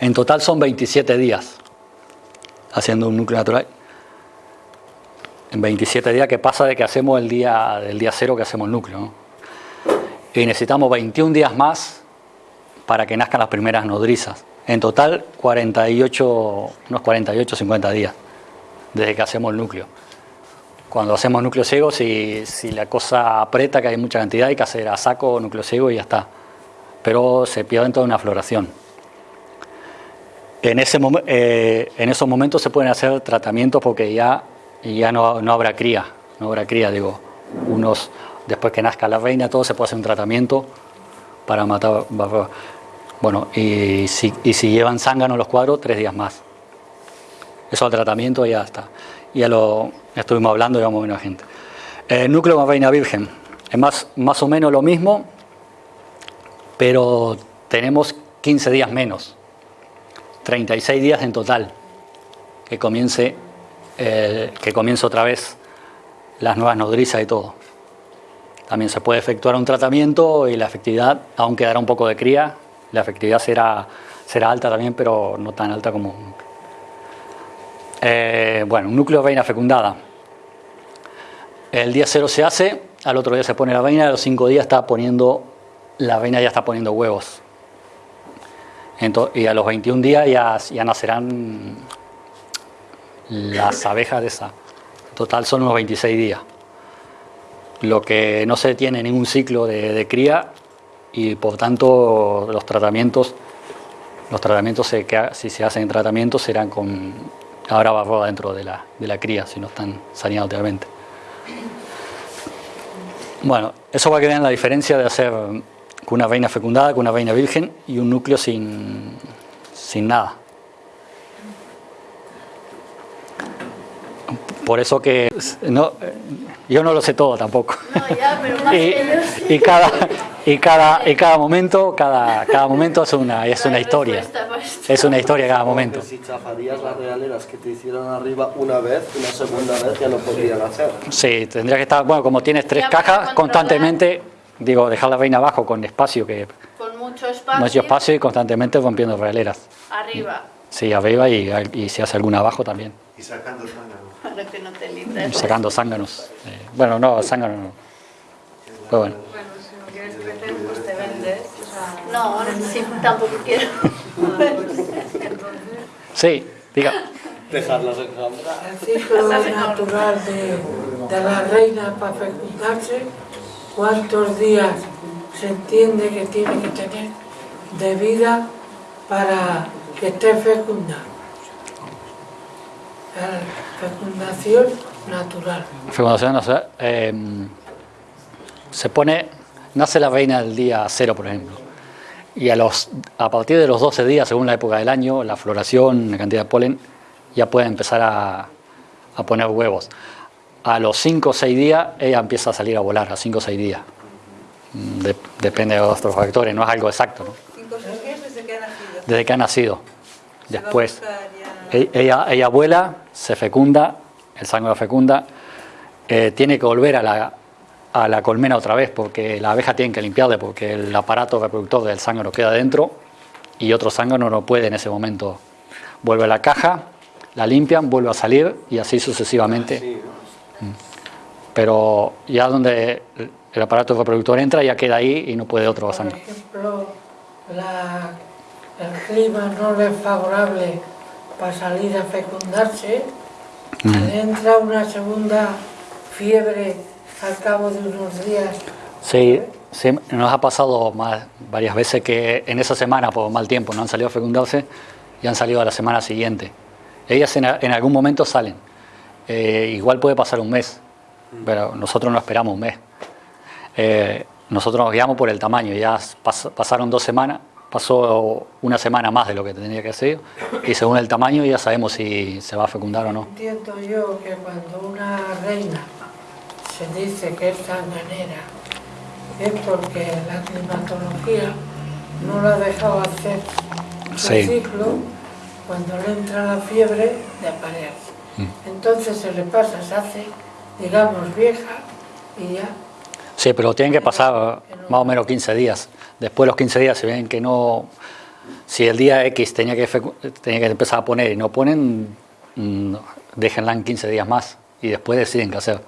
En total son 27 días haciendo un núcleo natural. En 27 días que pasa de que hacemos el día, del día cero que hacemos el núcleo. Y necesitamos 21 días más para que nazcan las primeras nodrizas. En total 48, unos 48, 50 días desde que hacemos el núcleo. Cuando hacemos núcleo ciego, si, la cosa aprieta, que hay mucha cantidad, hay que hacer a saco núcleo ciego y ya está. Pero se pierde toda una floración. En, ese, eh, en esos momentos se pueden hacer tratamientos porque ya, ya no, no habrá cría, no habrá cría, digo, unos, después que nazca la reina, todo se puede hacer un tratamiento para matar bueno, y si, y si llevan zángano los cuadros, tres días más. Eso al tratamiento ya está. Ya lo estuvimos hablando, llevamos menos gente. El núcleo con reina virgen. Es más, más o menos lo mismo, pero tenemos 15 días menos. 36 días en total. Que comience, eh, que comience otra vez las nuevas nodrizas y todo. También se puede efectuar un tratamiento y la efectividad aún quedará un poco de cría la efectividad será, será alta también, pero no tan alta como... Eh, bueno, un núcleo de reina fecundada. El día cero se hace, al otro día se pone la reina, a los cinco días está poniendo, la reina ya está poniendo huevos. y a los 21 días ya, nacerán las abejas de esa. Total son unos 26 días. Lo que no se tiene ningún ciclo de cría y por tanto los tratamientos, los tratamientos si se hacen tratamientos serán con ahora barroa dentro de la, de la cría, si no están saneados totalmente. Bueno, eso va a quedar la diferencia de hacer con una reina fecundada, con una reina virgen y un núcleo sin, sin nada. Por eso que no, yo no lo sé todo tampoco. y, cada, y cada, y cada momento, cada, cada momento es una, es una historia. Es una historia cada momento. Si chafarías las realeras que te hicieron arriba una vez, una segunda vez ya no podrían hacer. Sí, tendría que estar, bueno, como tienes tres cajas, constantemente, digo, dejar la reina abajo con espacio que... Con mucho espacio. Mucho espacio y constantemente rompiendo realeras. Arriba. Sí, arriba y, y se hace alguna abajo también. Y sacando zánganos. Que no te libres. Sacando zánganos. Eh, bueno, no, zánganos no. Pues bueno. No, sí, tampoco quiero. Sí, diga. Dejarlas en El ciclo natural de, de la reina para fecundarse, ¿cuántos días se entiende que tiene que tener de vida para que esté fecunda? La fecundación natural. Fecundación natural. Eh, se pone, nace la reina el día cero, por ejemplo y a, los, a partir de los 12 días, según la época del año, la floración, la cantidad de polen, ya puede empezar a, a poner huevos. A los 5 o 6 días ella empieza a salir a volar, a 5 o 6 días. Mm, depende de otros factores, no es algo exacto. ¿no? desde que ha nacido? Desde que ha nacido. Después, ella, ella vuela, se fecunda, el sangre la fecunda, eh, tiene que volver a la, a la colmena otra vez porque la abeja tiene que limpiarle porque el aparato reproductor del zángano queda dentro y otro zángano no puede en ese momento. Vuelve a la caja, la limpian, vuelve a salir y así sucesivamente. Mm. Pero ya donde el aparato reproductor entra ya queda ahí y no puede otro zángano. Por ejemplo, el clima no le es favorable para salir a fecundarse, mm. entra una segunda fiebre al cabo de unos días. Sí, nos ha pasado más, varias veces que en esa semana, por mal tiempo, no han salido a fecundarse y han salido a la semana siguiente. Ellas en, a- en algún momento salen. Eh, igual puede pasar un mes, pero nosotros no esperamos un mes. Eh, nosotros nos guiamos por el tamaño. Ya pas- pasaron dos semanas, pasó una semana más de lo que tenía que ser, y según el tamaño ya sabemos si se va a fecundar o no. Entiendo yo que cuando una reina se dice que es sanganera es porque la climatología no la ha dejado hacer su Sí. ciclo cuando le entra la fiebre de aparear. Mm. Entonces se le pasa, se hace, digamos, vieja y ya. Sí, pero tienen que pasar más o menos 15 días. Después de los 15 días, si ven que no... Si el día X tenía que, tenía que empezar a poner y no ponen, mm, déjenla en 15 días más y después deciden qué hacer.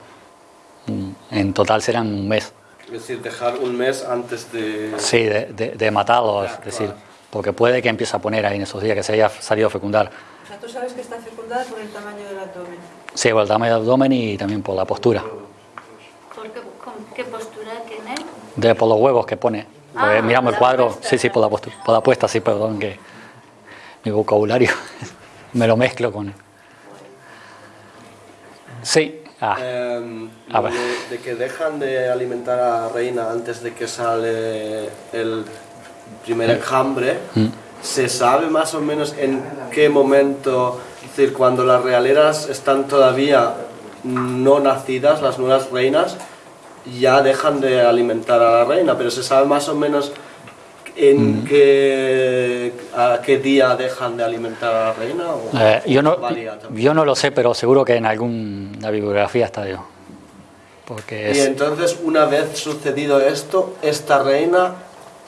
Mm, En total serán un mes. Es decir, dejar un mes antes de... Sí, de, de, de matarlo, Ya, es decir, claro. porque puede que empiece a poner ahí en esos días que se haya salido a fecundar. O sea, tú sabes que está fecundada por el tamaño del abdomen. Sí, por el tamaño del abdomen y también por la postura, ¿Por qué, postura tiene? de por los huevos que pone. Ah, miramos el cuadro, puesta, sí, sí, por la, postura, por la puesta, sí, perdón, que mi vocabulario me lo mezclo con... Sí, ah, Em, A ver. de, de que dejan de alimentar a la reina antes de que sale el primer enjambre, Mm. ¿se sabe más o menos en qué momento, es decir, cuando las realeras están todavía no nacidas, las nuevas reinas, ya dejan de alimentar a la reina, pero se sabe más o menos en Mm. qué, a qué día dejan de alimentar a la reina? o Eh, yo, no, yo no lo sé, pero seguro que en alguna bibliografía está yo. Porque Y es, entonces, una vez sucedido esto, esta reina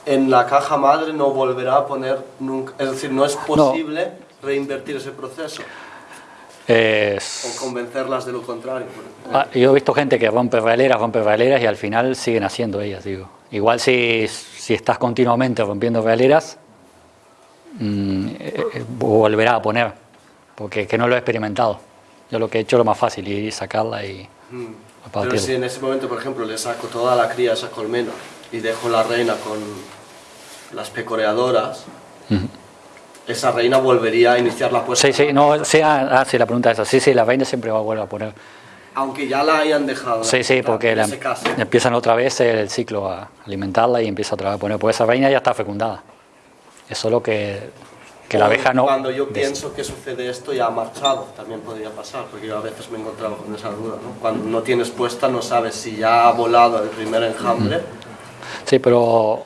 en la caja madre no volverá a poner nunca. Es decir, no es posible reinvertir ese proceso es- o convencerlas de lo contrario. Ah, yo he visto gente que rompe veleras, rompe veleras y al final siguen haciendo ellas, digo. Igual si, si estás continuamente rompiendo veleras, mm, eh, eh, volverá a poner, porque que no lo he experimentado. Yo lo que he hecho es lo más fácil, ir y sacarla y Mm. Pero si en ese momento, por ejemplo, le saco toda la cría a esa colmena y dejo la reina con las pecoreadoras, Ujú. Esa reina volvería a iniciar la puesta. Sí, sí, no, sí, ah, ah, sí, la pregunta es esa. Sí, sí, la reina siempre va a volver a poner. Aunque ya la hayan dejado. Sí, sí, porque la- empiezan otra vez el ciclo a alimentarla y empieza otra vez a poner. Pues esa reina ya está fecundada. Es solo que, que la abeja no. Cuando yo pienso que sucede esto ya ha marchado, también podría pasar, porque yo a veces me he encontrado con esa duda. ¿no? Cuando no tienes puesta no sabes si ya ha volado el primer enjambre. Sí, pero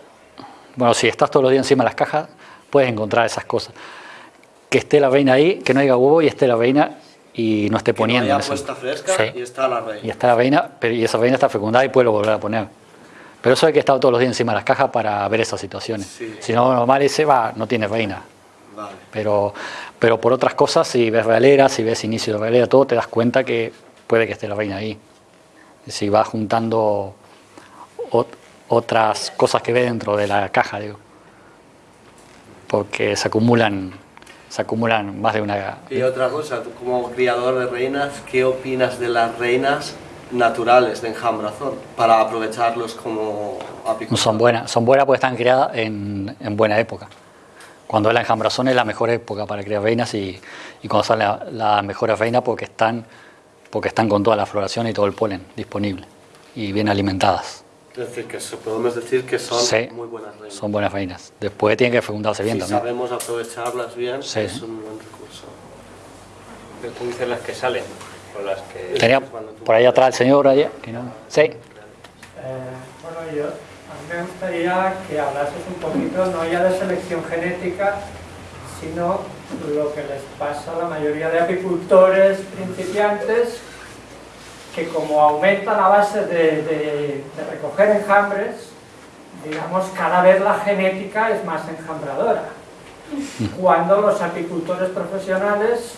bueno, si estás todos los días encima de las cajas, puedes encontrar esas cosas. Que esté la reina ahí, que no haya huevo y esté la reina y no esté Que poniendo. no haya puesta fresca Sí. y está la Y reina. está la reina, pero, y esa reina está fecundada y puede volver a poner. Pero eso hay que estar todos los días encima de las cajas para ver esas situaciones. Sí. Si no, normal ese va, no tiene reina. Vale. Pero, pero por otras cosas, si ves realera, si ves inicio de realera, todo, te das cuenta que puede que esté la reina ahí. Si vas juntando ot- otras cosas que ve dentro de la caja, digo. Porque se acumulan, se acumulan más de una... Y otra cosa, tú como criador de reinas, ¿qué opinas de las reinas naturales de enjambrazón para aprovecharlos como No apicultores? son buenas, son buenas porque están criadas en, en buena época. Cuando es la enjambrazón es la mejor época para criar reinas y, y cuando salen las la mejores reinas porque están, porque están con toda la floración y todo el polen disponible y bien alimentadas. Es decir, que podemos decir que son Sí. muy buenas reinas. Son buenas reinas. Después tienen que fecundarse bien si también. sabemos aprovecharlas bien, Sí. es un buen recurso. Pero tú dices las que salen, o las que... Tenía por ahí atrás el señor allá, que no. Sí. Eh, bueno, yo, a mí me gustaría que hablases un poquito, no ya de selección genética, sino lo que les pasa a la mayoría de apicultores principiantes, que como aumentan a base de, de- de recoger enjambres, digamos, cada vez la genética es más enjambradora. Cuando los apicultores profesionales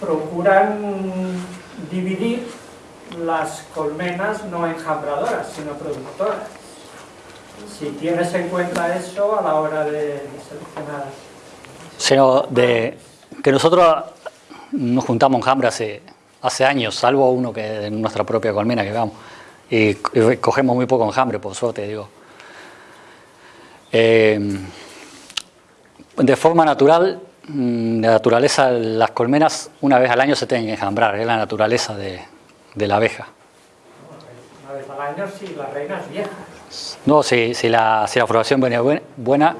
procuran dividir las colmenas no enjambradoras, sino productoras. Si tienes en cuenta eso a la hora de, seleccionar. Sino de que nosotros nos juntamos enjambre hace, hace años, salvo uno que en nuestra propia colmena que vamos, y, y cogemos muy poco enjambre, por suerte, digo. Eh, de forma natural, mm, de naturaleza, las colmenas una vez al año se tienen que enjambrar, es la naturaleza de, de la abeja. Una vez al año si la reina es vieja. No, si, si, la, si la floración viene buen- buena,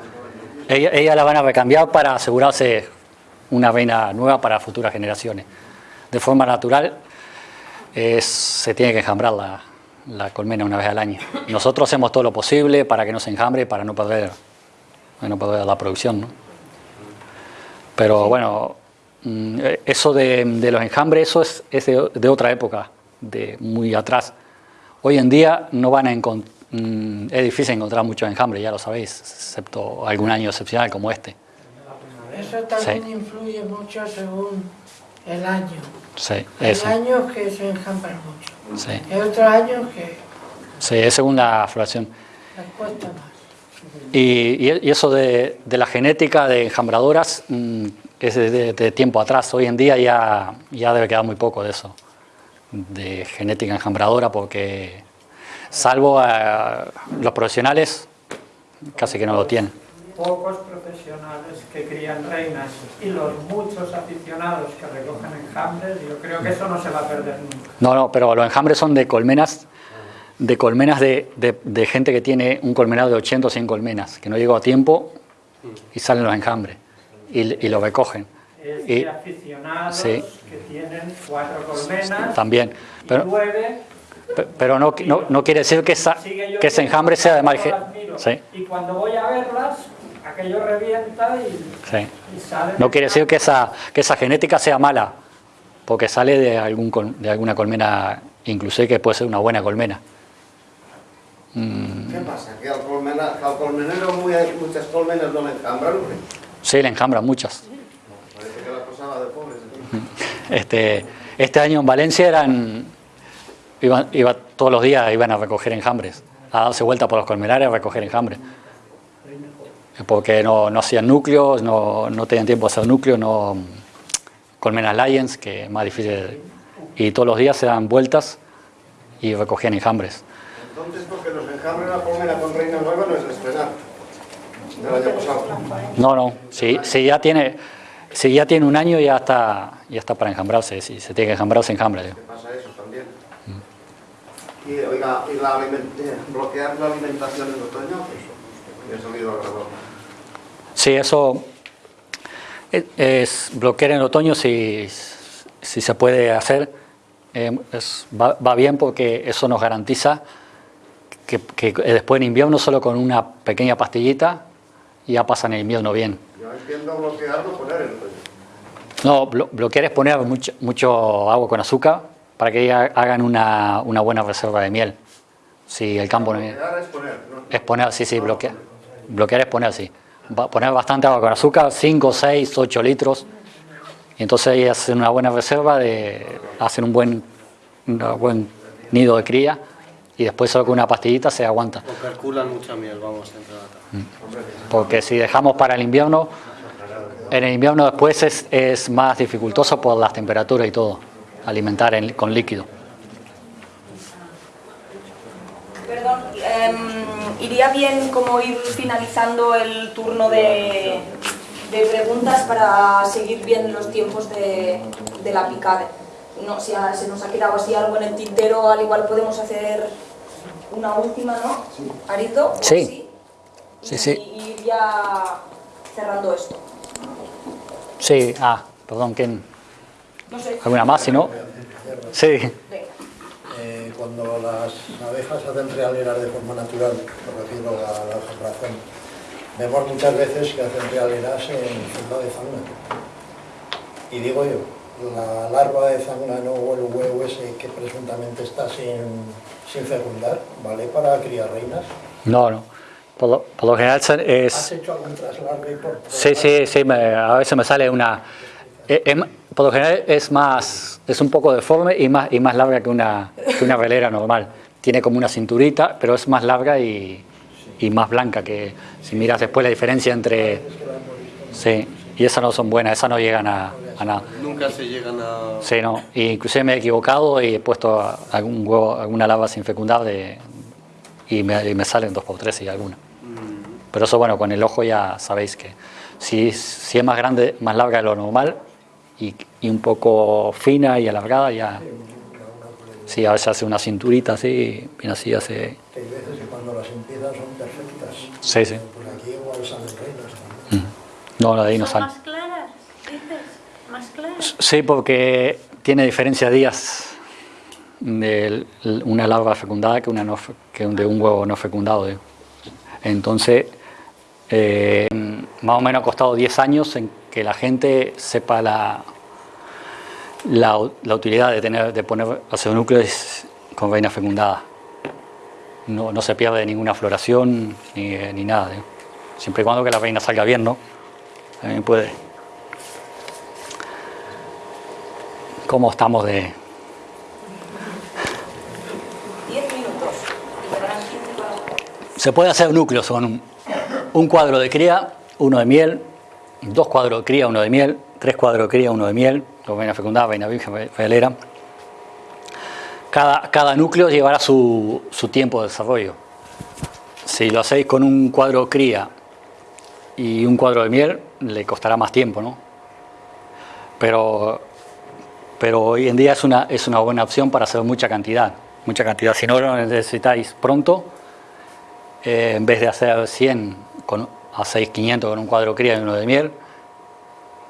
ella, ella la van a recambiar para asegurarse una reina nueva para futuras generaciones. De forma natural, es- se tiene que enjambrar la, la colmena una vez al año. Nosotros hacemos todo lo posible para que no se enjambre, para no perder, para no perder la producción. ¿no? Pero bueno, mm, eh, eso de, de los enjambres, eso es, es de, de otra época, de muy atrás. Hoy en día no van a encon- mm, es difícil encontrar muchos enjambres, ya lo sabéis, excepto algún año excepcional como este. Eso también Sí. influye mucho según el año. Sí, Hay eso. años que se enjambran mucho. Sí, Hay otros años que sí, es según la floración. les cuesta más. Y, y- eso de, de la genética de enjambradoras mm, es de, de- de tiempo atrás. Hoy en día ya, ya debe quedar muy poco de eso, de genética enjambradora, porque salvo a los profesionales, casi que no lo tienen. Pocos profesionales que crían reinas y los muchos aficionados que recogen enjambres, yo creo que eso no se va a perder nunca. No, no, pero los enjambres son de colmenas, de colmenas de, de- de gente que tiene un colmenado de 80 o 100 colmenas, que no llegó a tiempo y salen los enjambres y, y lo recogen. Es Y- de aficionados sí. que tienen cuatro colmenas También. y Pero, nueve. pe- pero no, no, no quiere decir que, esa, que ese enjambre sea de mal yo gen- las miro. Sí, Y cuando voy a verlas, aquello revienta y, sí. y sale. No quiere decir que esa, que esa genética sea mala, porque sale de, algún, col- de alguna colmena, inclusive que puede ser una buena colmena. ¿Qué pasa? Que al, colmena, que al colmenero muy, muchas colmenas no le enjambran. Sí, le enjambran muchas. Parece que la cosa va de pobres. aquí. Este, este año en Valencia eran, iban, iba, todos los días iban a recoger enjambres, a darse vuelta por los colmenares a recoger enjambres. Porque no, no hacían núcleos, no, no tenían tiempo de hacer núcleos, no, colmenas Lions, que es más difícil. Y todos los días se dan vueltas y recogían enjambres. Entonces, porque nos enjambren la colmena con reina nueva no es de estrenar. Del año pasado. No, no, si, si ya tiene, si ya tiene un año ya está, ya está para enjambrarse, si se tiene que enjambrar se enjambra. ¿Qué pasa eso también? Y, oiga, y la eh, bloquear la alimentación en otoño, pues, ya ha salido alrededor. Sí, eso es, bloquear en otoño si, si se puede hacer. eh, es- va, va bien porque eso nos garantiza que, que después en invierno solo con una pequeña pastillita ya pasan el invierno bien. Yo entiendo poner. No, blo- bloquear es poner mucho, mucho agua con azúcar para que ha- hagan una, una buena reserva de miel. Si el campo no Bloquear es poner, ¿no? es poner, sí, sí, bloquear. Bloquear es poner, sí. Va- Poner bastante agua con azúcar, 5, 6, 8 litros. Y entonces ahí hacen una buena reserva, de, hacen un buen, un buen nido de cría y después solo con una pastillita se aguanta. O calculan mucha miel, vamos, entre la Porque si dejamos para el invierno, en el invierno después es, es más dificultoso por las temperaturas y todo, alimentar en- con líquido. Perdón, em, iría bien como ir finalizando el turno de, de preguntas para seguir bien los tiempos de, de la picada. No, si se nos ha quedado así algo en el tintero, al igual podemos hacer una última, ¿no? Arito. ¿O Sí. Sí, Y- sí. Y ir ya cerrando esto. Sí, ah, perdón, ¿quién? No sé. ¿Alguna más? Si no, sí. Venga. Cuando las abejas hacen realeras de forma natural, me refiero a la enjambración, vemos muchas veces que hacen realeras en funda de zangna. Y digo yo, la larva de zángano o el huevo ese que presuntamente está sin, sin fecundar, ¿vale para criar reinas? No, no. Por lo, por lo general se- ¿Has es... hecho algún traslargue por Sí, sí, sí, me- a veces me sale una... eh, por lo general es más, es un poco deforme y más, y más larga que una, que una velera normal. Tiene como una cinturita, pero es más larga y, y más blanca que si miras después la diferencia entre... Sí, y esas no son buenas, esas no llegan a, a nada. Nunca se llegan a... Sí, no. Y inclusive me he equivocado y he puesto algún huevo, alguna larva sin fecundar de, y, me, y me salen dos por tres y alguna. Pero eso, bueno, con el ojo ya sabéis que Si, si es más grande, más larga de lo normal y, y un poco fina y alargada, ya. Sí, a veces hace una cinturita así, bien así hace. Hay veces que cuando las empiezan son perfectas. Sí, sí. Pues aquí igual salen reinas. No, la de ahí no ¿Son sale. más claras? ¿Dices? ¿Más claras? Sí, porque tiene diferencia de días de una larva fecundada que, una no, que de un huevo no fecundado. Entonces, eh, más o menos ha costado 10 años en que la gente sepa la, la, la utilidad de, tener, de poner núcleos con reina fecundada. No, no se pierde ninguna floración ni, ni nada. digo. Siempre y cuando que la reina salga bien, ¿no? También puede. ¿Cómo estamos de...? 10 minutos. Y quedarán 15 para... Se puede hacer núcleos con un, un cuadro de cría, uno de miel, dos cuadros de cría, uno de miel, tres cuadros de cría, uno de miel, dos vainas fecundadas, vaina virgen, ve- velera. Cada, cada núcleo llevará su, su tiempo de desarrollo. Si lo hacéis con un cuadro de cría y un cuadro de miel, le costará más tiempo, ¿no? Pero, pero hoy en día es una, es una buena opción para hacer mucha cantidad. Mucha cantidad. Si no lo necesitáis pronto, eh, en vez de hacer 100, con, hacéis 500 con un cuadro cría y uno de miel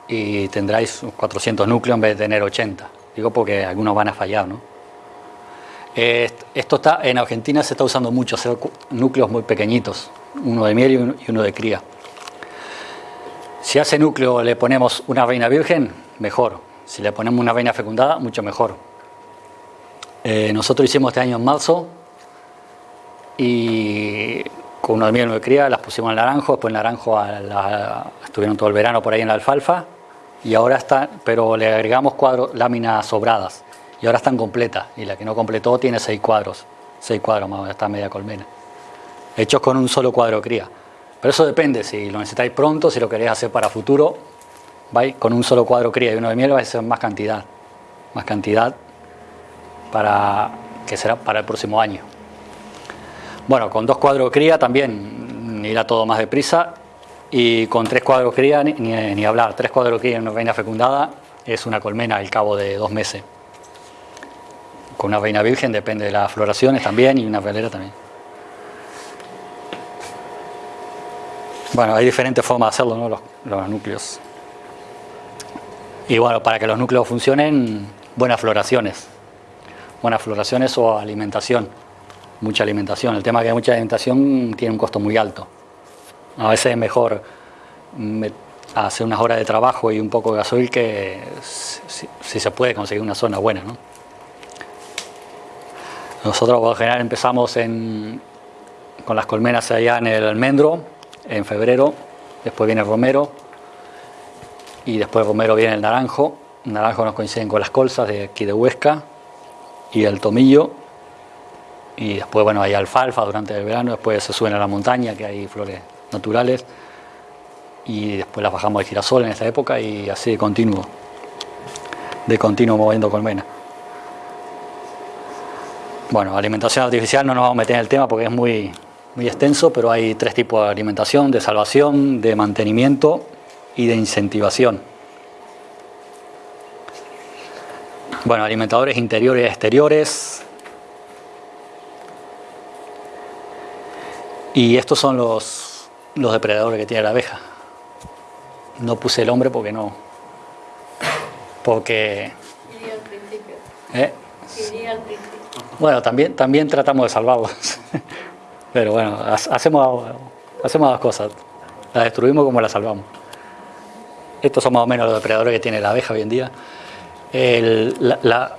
y tendráis 400 núcleos en vez de tener 80. Digo porque algunos van a fallar, ¿no? Esto está, en Argentina se está usando mucho, hacer núcleos muy pequeñitos, uno de miel y uno, y uno de cría. Si a ese núcleo le ponemos una reina virgen, mejor. Si le ponemos una reina fecundada, mucho mejor. Eh, nosotros hicimos este año en marzo y con uno de miel de cría las pusimos en naranjo, después en naranjo estuvieron todo el verano por ahí en la alfalfa y ahora están, pero le agregamos cuadros, láminas sobradas y ahora están completas y la que no completó tiene seis cuadros, seis cuadros más o menos, está media colmena, hechos con un solo cuadro cría. Pero eso depende, si lo necesitáis pronto, si lo queréis hacer para futuro, vais con un solo cuadro cría y uno de miel vais a hacer más cantidad, más cantidad para que será para el próximo año. Bueno, con dos cuadros cría también irá todo más deprisa y con tres cuadros cría ni, hablar. Tres cuadros cría y una reina fecundada es una colmena al cabo de dos meses. Con una reina virgen depende de las floraciones también y una velera también. Bueno, hay diferentes formas de hacerlo, ¿no? Los núcleos. Y bueno, para que los núcleos funcionen, buenas floraciones. Buenas floraciones o alimentación. Mucha alimentación. El tema es que mucha alimentación tiene un costo muy alto. A veces es mejor me- hacer unas horas de trabajo y un poco de gasoil que si, se puede conseguir una zona buena, ¿no? Nosotros por lo general empezamos en, con las colmenas allá en el almendro, en febrero, después viene el romero y después el romero viene el naranjo. Naranjo nos coinciden con las colzas de aquí de Huesca y el tomillo y después bueno hay alfalfa durante el verano, después se suben a la montaña que hay flores naturales y después las bajamos de girasol en esta época y así de continuo, de continuo moviendo colmena. Bueno, alimentación artificial no nos vamos a meter en el tema porque es muy, muy extenso, pero hay tres tipos de alimentación, de salvación, de mantenimiento y de incentivación. Bueno, alimentadores interiores y exteriores. Y estos son los, los depredadores que tiene la abeja. No puse el hombre porque no. Porque. Iría al principio. ¿eh? Iría al principio. Bueno, también, también tratamos de salvarlos. Pero bueno, ha- hacemos, hacemos las cosas. Las destruimos como las salvamos. Estos son más o menos los depredadores que tiene la abeja hoy en día. El, la- la-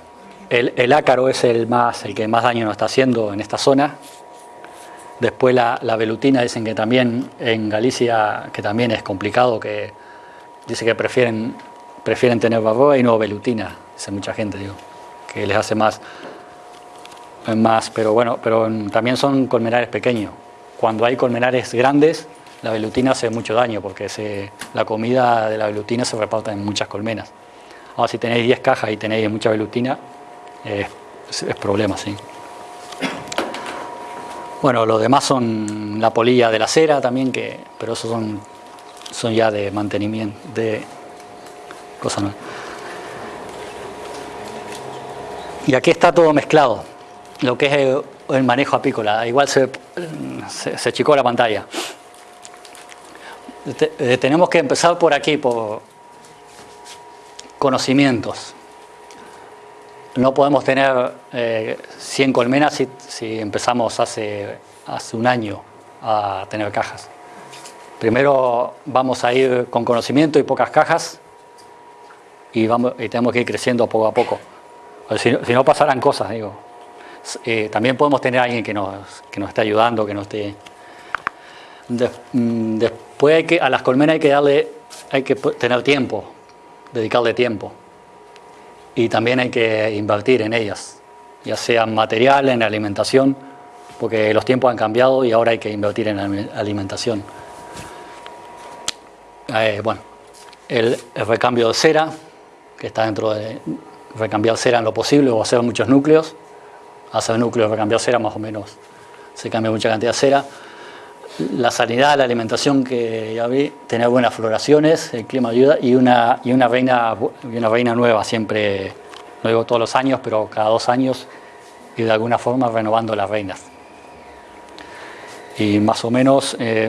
el- el ácaro es el, más, el que más daño nos está haciendo en esta zona. Después la, la velutina dicen que también en Galicia, que también es complicado, que dice que prefieren, prefieren tener barroa y no velutina, dice mucha gente, digo, que les hace más, más, pero bueno, pero también son colmenares pequeños. Cuando hay colmenares grandes, la velutina hace mucho daño porque se, la comida de la velutina se reparte en muchas colmenas. Ahora, si tenéis 10 cajas y tenéis mucha velutina, es, es problema, sí. Bueno, los demás son la polilla de la cera también, que, pero esos son son ya de mantenimiento, de cosas nuevas. Y aquí está todo mezclado, lo que es el, manejo apícola. Igual se, se, se achicó la pantalla. Eh, tenemos que empezar por aquí, por conocimientos. No podemos tener eh, 100 colmenas si, si empezamos hace, hace un año a tener cajas. Primero vamos a ir con conocimiento y pocas cajas y, vamos, y tenemos que ir creciendo poco a poco. Si, no- pasarán cosas, digo. Eh, también podemos tener a alguien que nos, que nos esté ayudando, que nos esté... Des- mm, después hay que, a las colmenas hay que darle, hay que tener tiempo, dedicarle tiempo. Y también hay que invertir en ellas, ya sea en material, en alimentación, porque los tiempos han cambiado y ahora hay que invertir en alime- alimentación. Eh, bueno, el, el recambio de cera, que está dentro de recambiar cera en lo posible o hacer muchos núcleos. Hacer núcleos, recambiar cera más o menos, se cambia mucha cantidad de cera. La sanidad, la alimentación que ya vi, tener buenas floraciones, el clima ayuda y una, y una, reina, y una reina nueva siempre, no digo todos los años, pero cada dos años y de alguna forma renovando las reinas. Y más o menos, eh,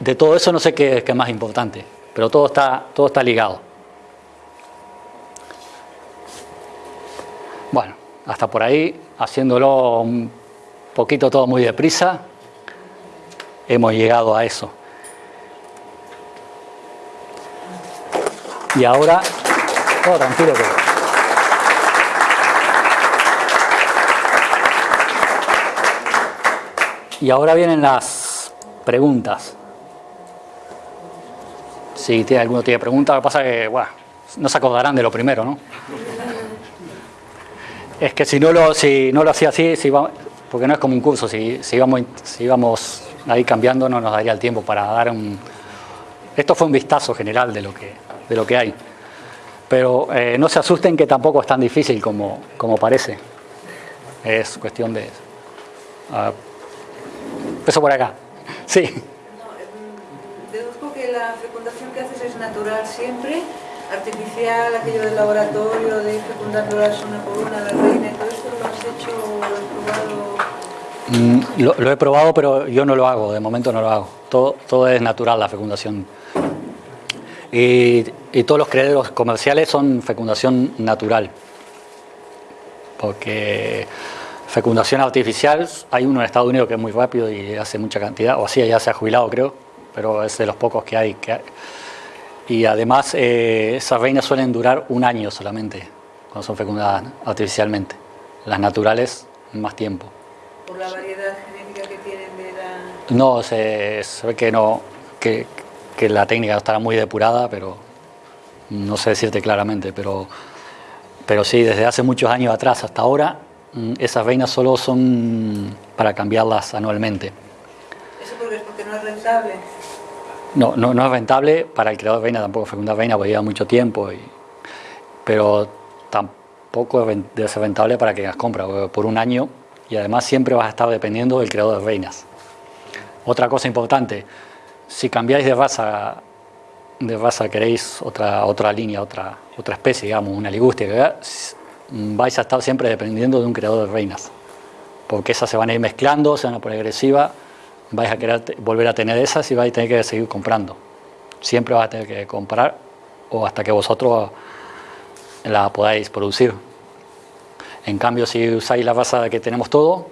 de todo eso no sé qué, qué es más importante, pero todo está, todo está ligado. Bueno, hasta por ahí, haciéndolo un poquito todo muy deprisa, hemos llegado a eso. Y ahora, oh, tranquilo que... Y ahora vienen las preguntas. Si tiene, alguno tiene preguntas, lo que pasa es que, bueno, no se acordarán de lo primero, ¿no? Es que si no lo, si no lo hacía así, si va- porque no es como un curso, si, si, íbamos, si íbamos ahí cambiando no nos daría el tiempo para dar un... Esto fue un vistazo general de lo que, de lo que hay. Pero eh, no se asusten que tampoco es tan difícil como, como parece. Es cuestión de... ah, empiezo por acá. Sí. Deduzco que la fecundación que haces es natural siempre, artificial, aquello del laboratorio, de fecundándolas una por una, la reina, todo esto lo has hecho, lo has probado. Mm, Lo, lo he probado, pero yo no lo hago, de momento no lo hago. Todo, todo es natural la fecundación. Y, todos los criaderos comerciales son fecundación natural. Porque fecundación artificial, hay uno en Estados Unidos que es muy rápido y hace mucha cantidad, o así ya se ha jubilado creo, pero es de los pocos que hay. Que. Y además eh, esas reinas suelen durar un año solamente cuando son fecundadas artificialmente. Las naturales, más tiempo. Por la variedad genética que tienen de la... No, se, ve que no, que, que la técnica estará muy depurada, pero no sé decirte claramente, pero, pero sí, desde hace muchos años atrás hasta ahora, mm, esas reinas solo son para cambiarlas anualmente. Eso porque es porque no es rentable. No, no, no es rentable para el creador de reina, tampoco fecundar reina, porque lleva mucho tiempo, y, pero tampoco es rentable para que las porque por un año y además siempre vas a estar dependiendo del creador de reinas. Otra cosa importante, si cambiáis de raza, de raza queréis otra, otra línea, otra, otra especie, digamos, una ligustia, vais a estar siempre dependiendo de un creador de reinas, porque esas se van a ir mezclando, se van a poner agresivas, vais a querer volver a tener esas y vais a tener que seguir comprando. Siempre vas a tener que comprar o hasta que vosotros la podáis producir. En cambio, si usáis la raza que tenemos todo,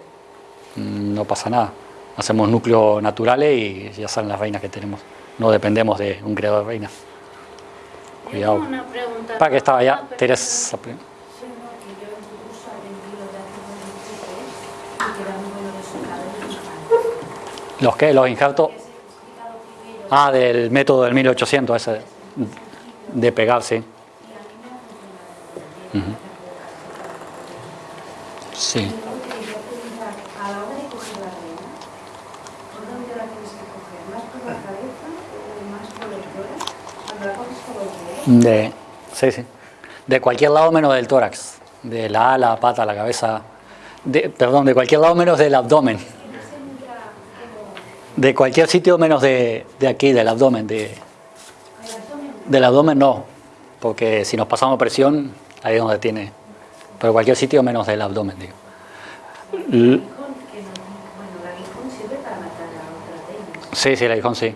mm, no pasa nada. Hacemos núcleos naturales y ya salen las reinas que tenemos. No dependemos de un creador de reinas. Yo Cuidado. tengo una pregunta. Para que estaba Ah, ya, perfecto. Teresa. hacer los injertos y que era muy bueno resultado en los infantes. ¿Los qué? ¿Los injertos? Ah, del método del 1800, ese de pegar, sí. y a mí me ha funcionado muy bien. Ujú. Sí. Y luego te quería preguntar, a la hora de la reina, ¿por dónde la la la sí, sí. De cualquier lado menos del tórax. De la ala, pata, la cabeza. De, perdón, de cualquier lado menos del abdomen. De cualquier sitio menos de, de aquí, del abdomen. De, Del abdomen no, porque si nos pasamos presión, ahí es donde tiene. Pero cualquier sitio menos del abdomen, digo. Sí, sí, el aguijón sí.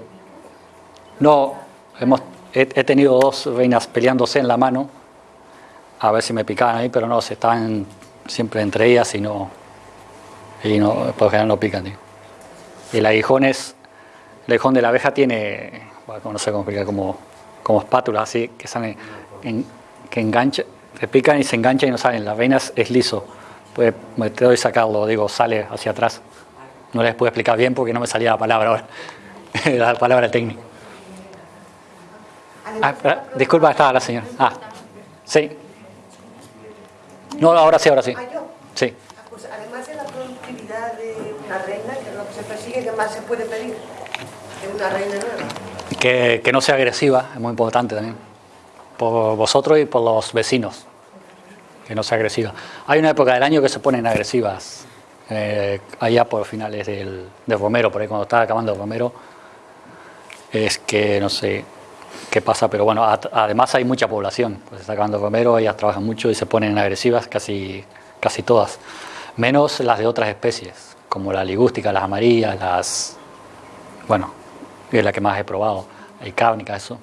No, hemos, he, he tenido dos reinas peleándose en la mano, a ver si me picaban ahí, pero no, se estaban siempre entre ellas y no, y no, por lo general no pican. digo. Y el aguijón es, el aguijón de la abeja tiene, bueno, no sé cómo explicar, como, como espátula, así, que en- que engancha, te pican y se engancha y no salen. La reina es, liso, puede meterlo y sacarlo, digo, sale hacia atrás. No les puedo explicar bien porque no me salía la palabra ahora, la palabra técnica. Ah, disculpa, estaba la señora. Ah, sí. No, ahora sí, ahora sí. Ah. Sí. Ah, Pues además de la productividad de una reina, que es lo que se persigue, ¿qué más se puede pedir de una reina nueva? Que, que no sea agresiva, es muy importante también. Por vosotros y por los vecinos. Que no sea agresiva. Hay una época del año que se ponen agresivas. eh, allá por finales del, romero, por ahí cuando está acabando el romero. Es que no sé qué pasa, pero bueno, además hay mucha población. Pues está acabando el romero, ellas trabajan mucho y se ponen agresivas casi, casi todas. Menos las de otras especies, como la ligústica, las amarillas, las. Bueno, es la que más he probado. Hay cárnica, eso.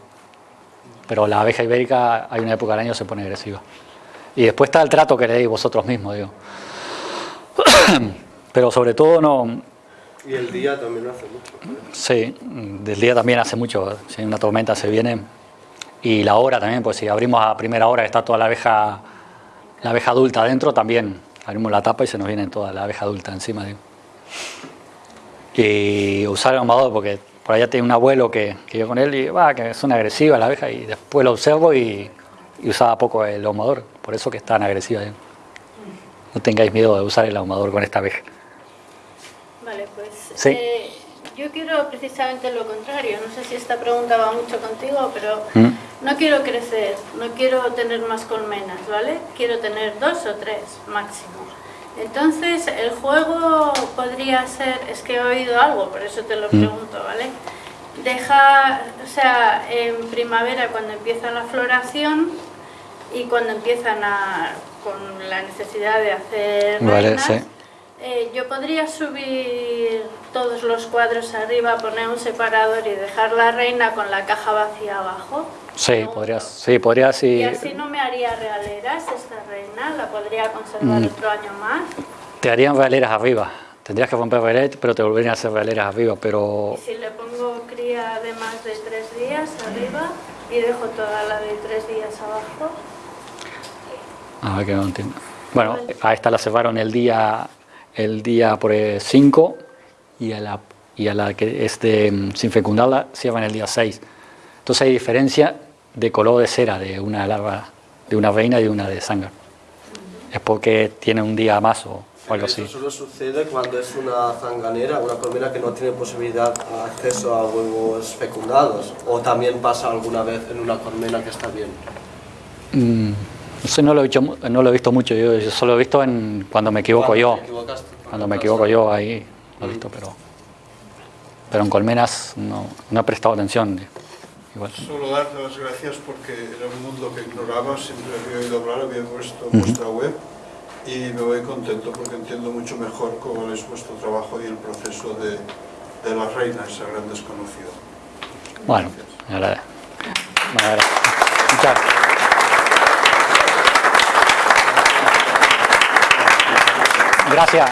Pero la abeja ibérica, hay una época del año se pone agresiva. Y después está el trato que le deis vosotros mismos, digo. Pero sobre todo no. Y el día también hace mucho. Sí, del día también hace mucho. Si una tormenta se viene. Y la hora también, pues si abrimos a primera hora está toda la abeja, la abeja adulta adentro, también abrimos la tapa y se nos viene toda la abeja adulta encima. Digo. Y usar el ahumador, porque por allá tiene un abuelo que, que yo con él y va, que es una agresiva la abeja, y después lo observo y, y usaba poco el ahumador, por eso que es tan agresiva. digo. No tengáis miedo de usar el ahumador con esta abeja. Vale, pues Sí. eh, yo quiero precisamente lo contrario. No sé si esta pregunta va mucho contigo, pero ¿Mm? no quiero crecer, no quiero tener más colmenas, ¿vale? Quiero tener dos o tres máximo. Entonces, el juego podría ser, es que he oído algo, por eso te lo Mm. pregunto, ¿vale? Deja, o sea, en primavera cuando empieza la floración y cuando empiezan a, con la necesidad de hacer Vale, reinas, sí. eh, yo podría subir todos los cuadros arriba, poner un separador y dejar la reina con la caja vacía abajo. Sí, podrías, sí, podrías Y y así no me haría realeras esta reina, la podría conservar Mm. otro año más. te harían realeras arriba. Tendrías que romper realeras, pero te volverían a hacer realeras arriba. Pero Y si le pongo cría de más de tres días arriba y dejo toda la de tres días abajo, A ver que no entiendo. Bueno, a esta la cerraron el día el día por 5 y a la y a la que es de mm, sin fecundarla cierran el día 6. Entonces hay diferencia de color de cera de una larva de una reina y de una de sangre. Es porque tiene un día más o, o algo Eso así. solo sucede cuando es una zanganera, una colmena que no tiene posibilidad de acceso a huevos fecundados. O también pasa alguna vez en una colmena que está bien. Mm, sé, no lo he, visto, mu- no lo he visto mucho, yo, yo solo lo he visto en cuando me equivoco Cuando yo. Cuando me equivoco yo ahí lo he visto, pero pero en colmenas no, no he prestado atención. Igual. Solo darte las gracias porque era un mundo que ignoraba, siempre había oído hablar, había puesto Ujú. vuestra web y me voy contento porque entiendo mucho mejor cómo es vuestro trabajo y el proceso de, de la reina, esa gran desconocida. Bueno, me agrada. Me agrada. Muchas gracias. Gracias.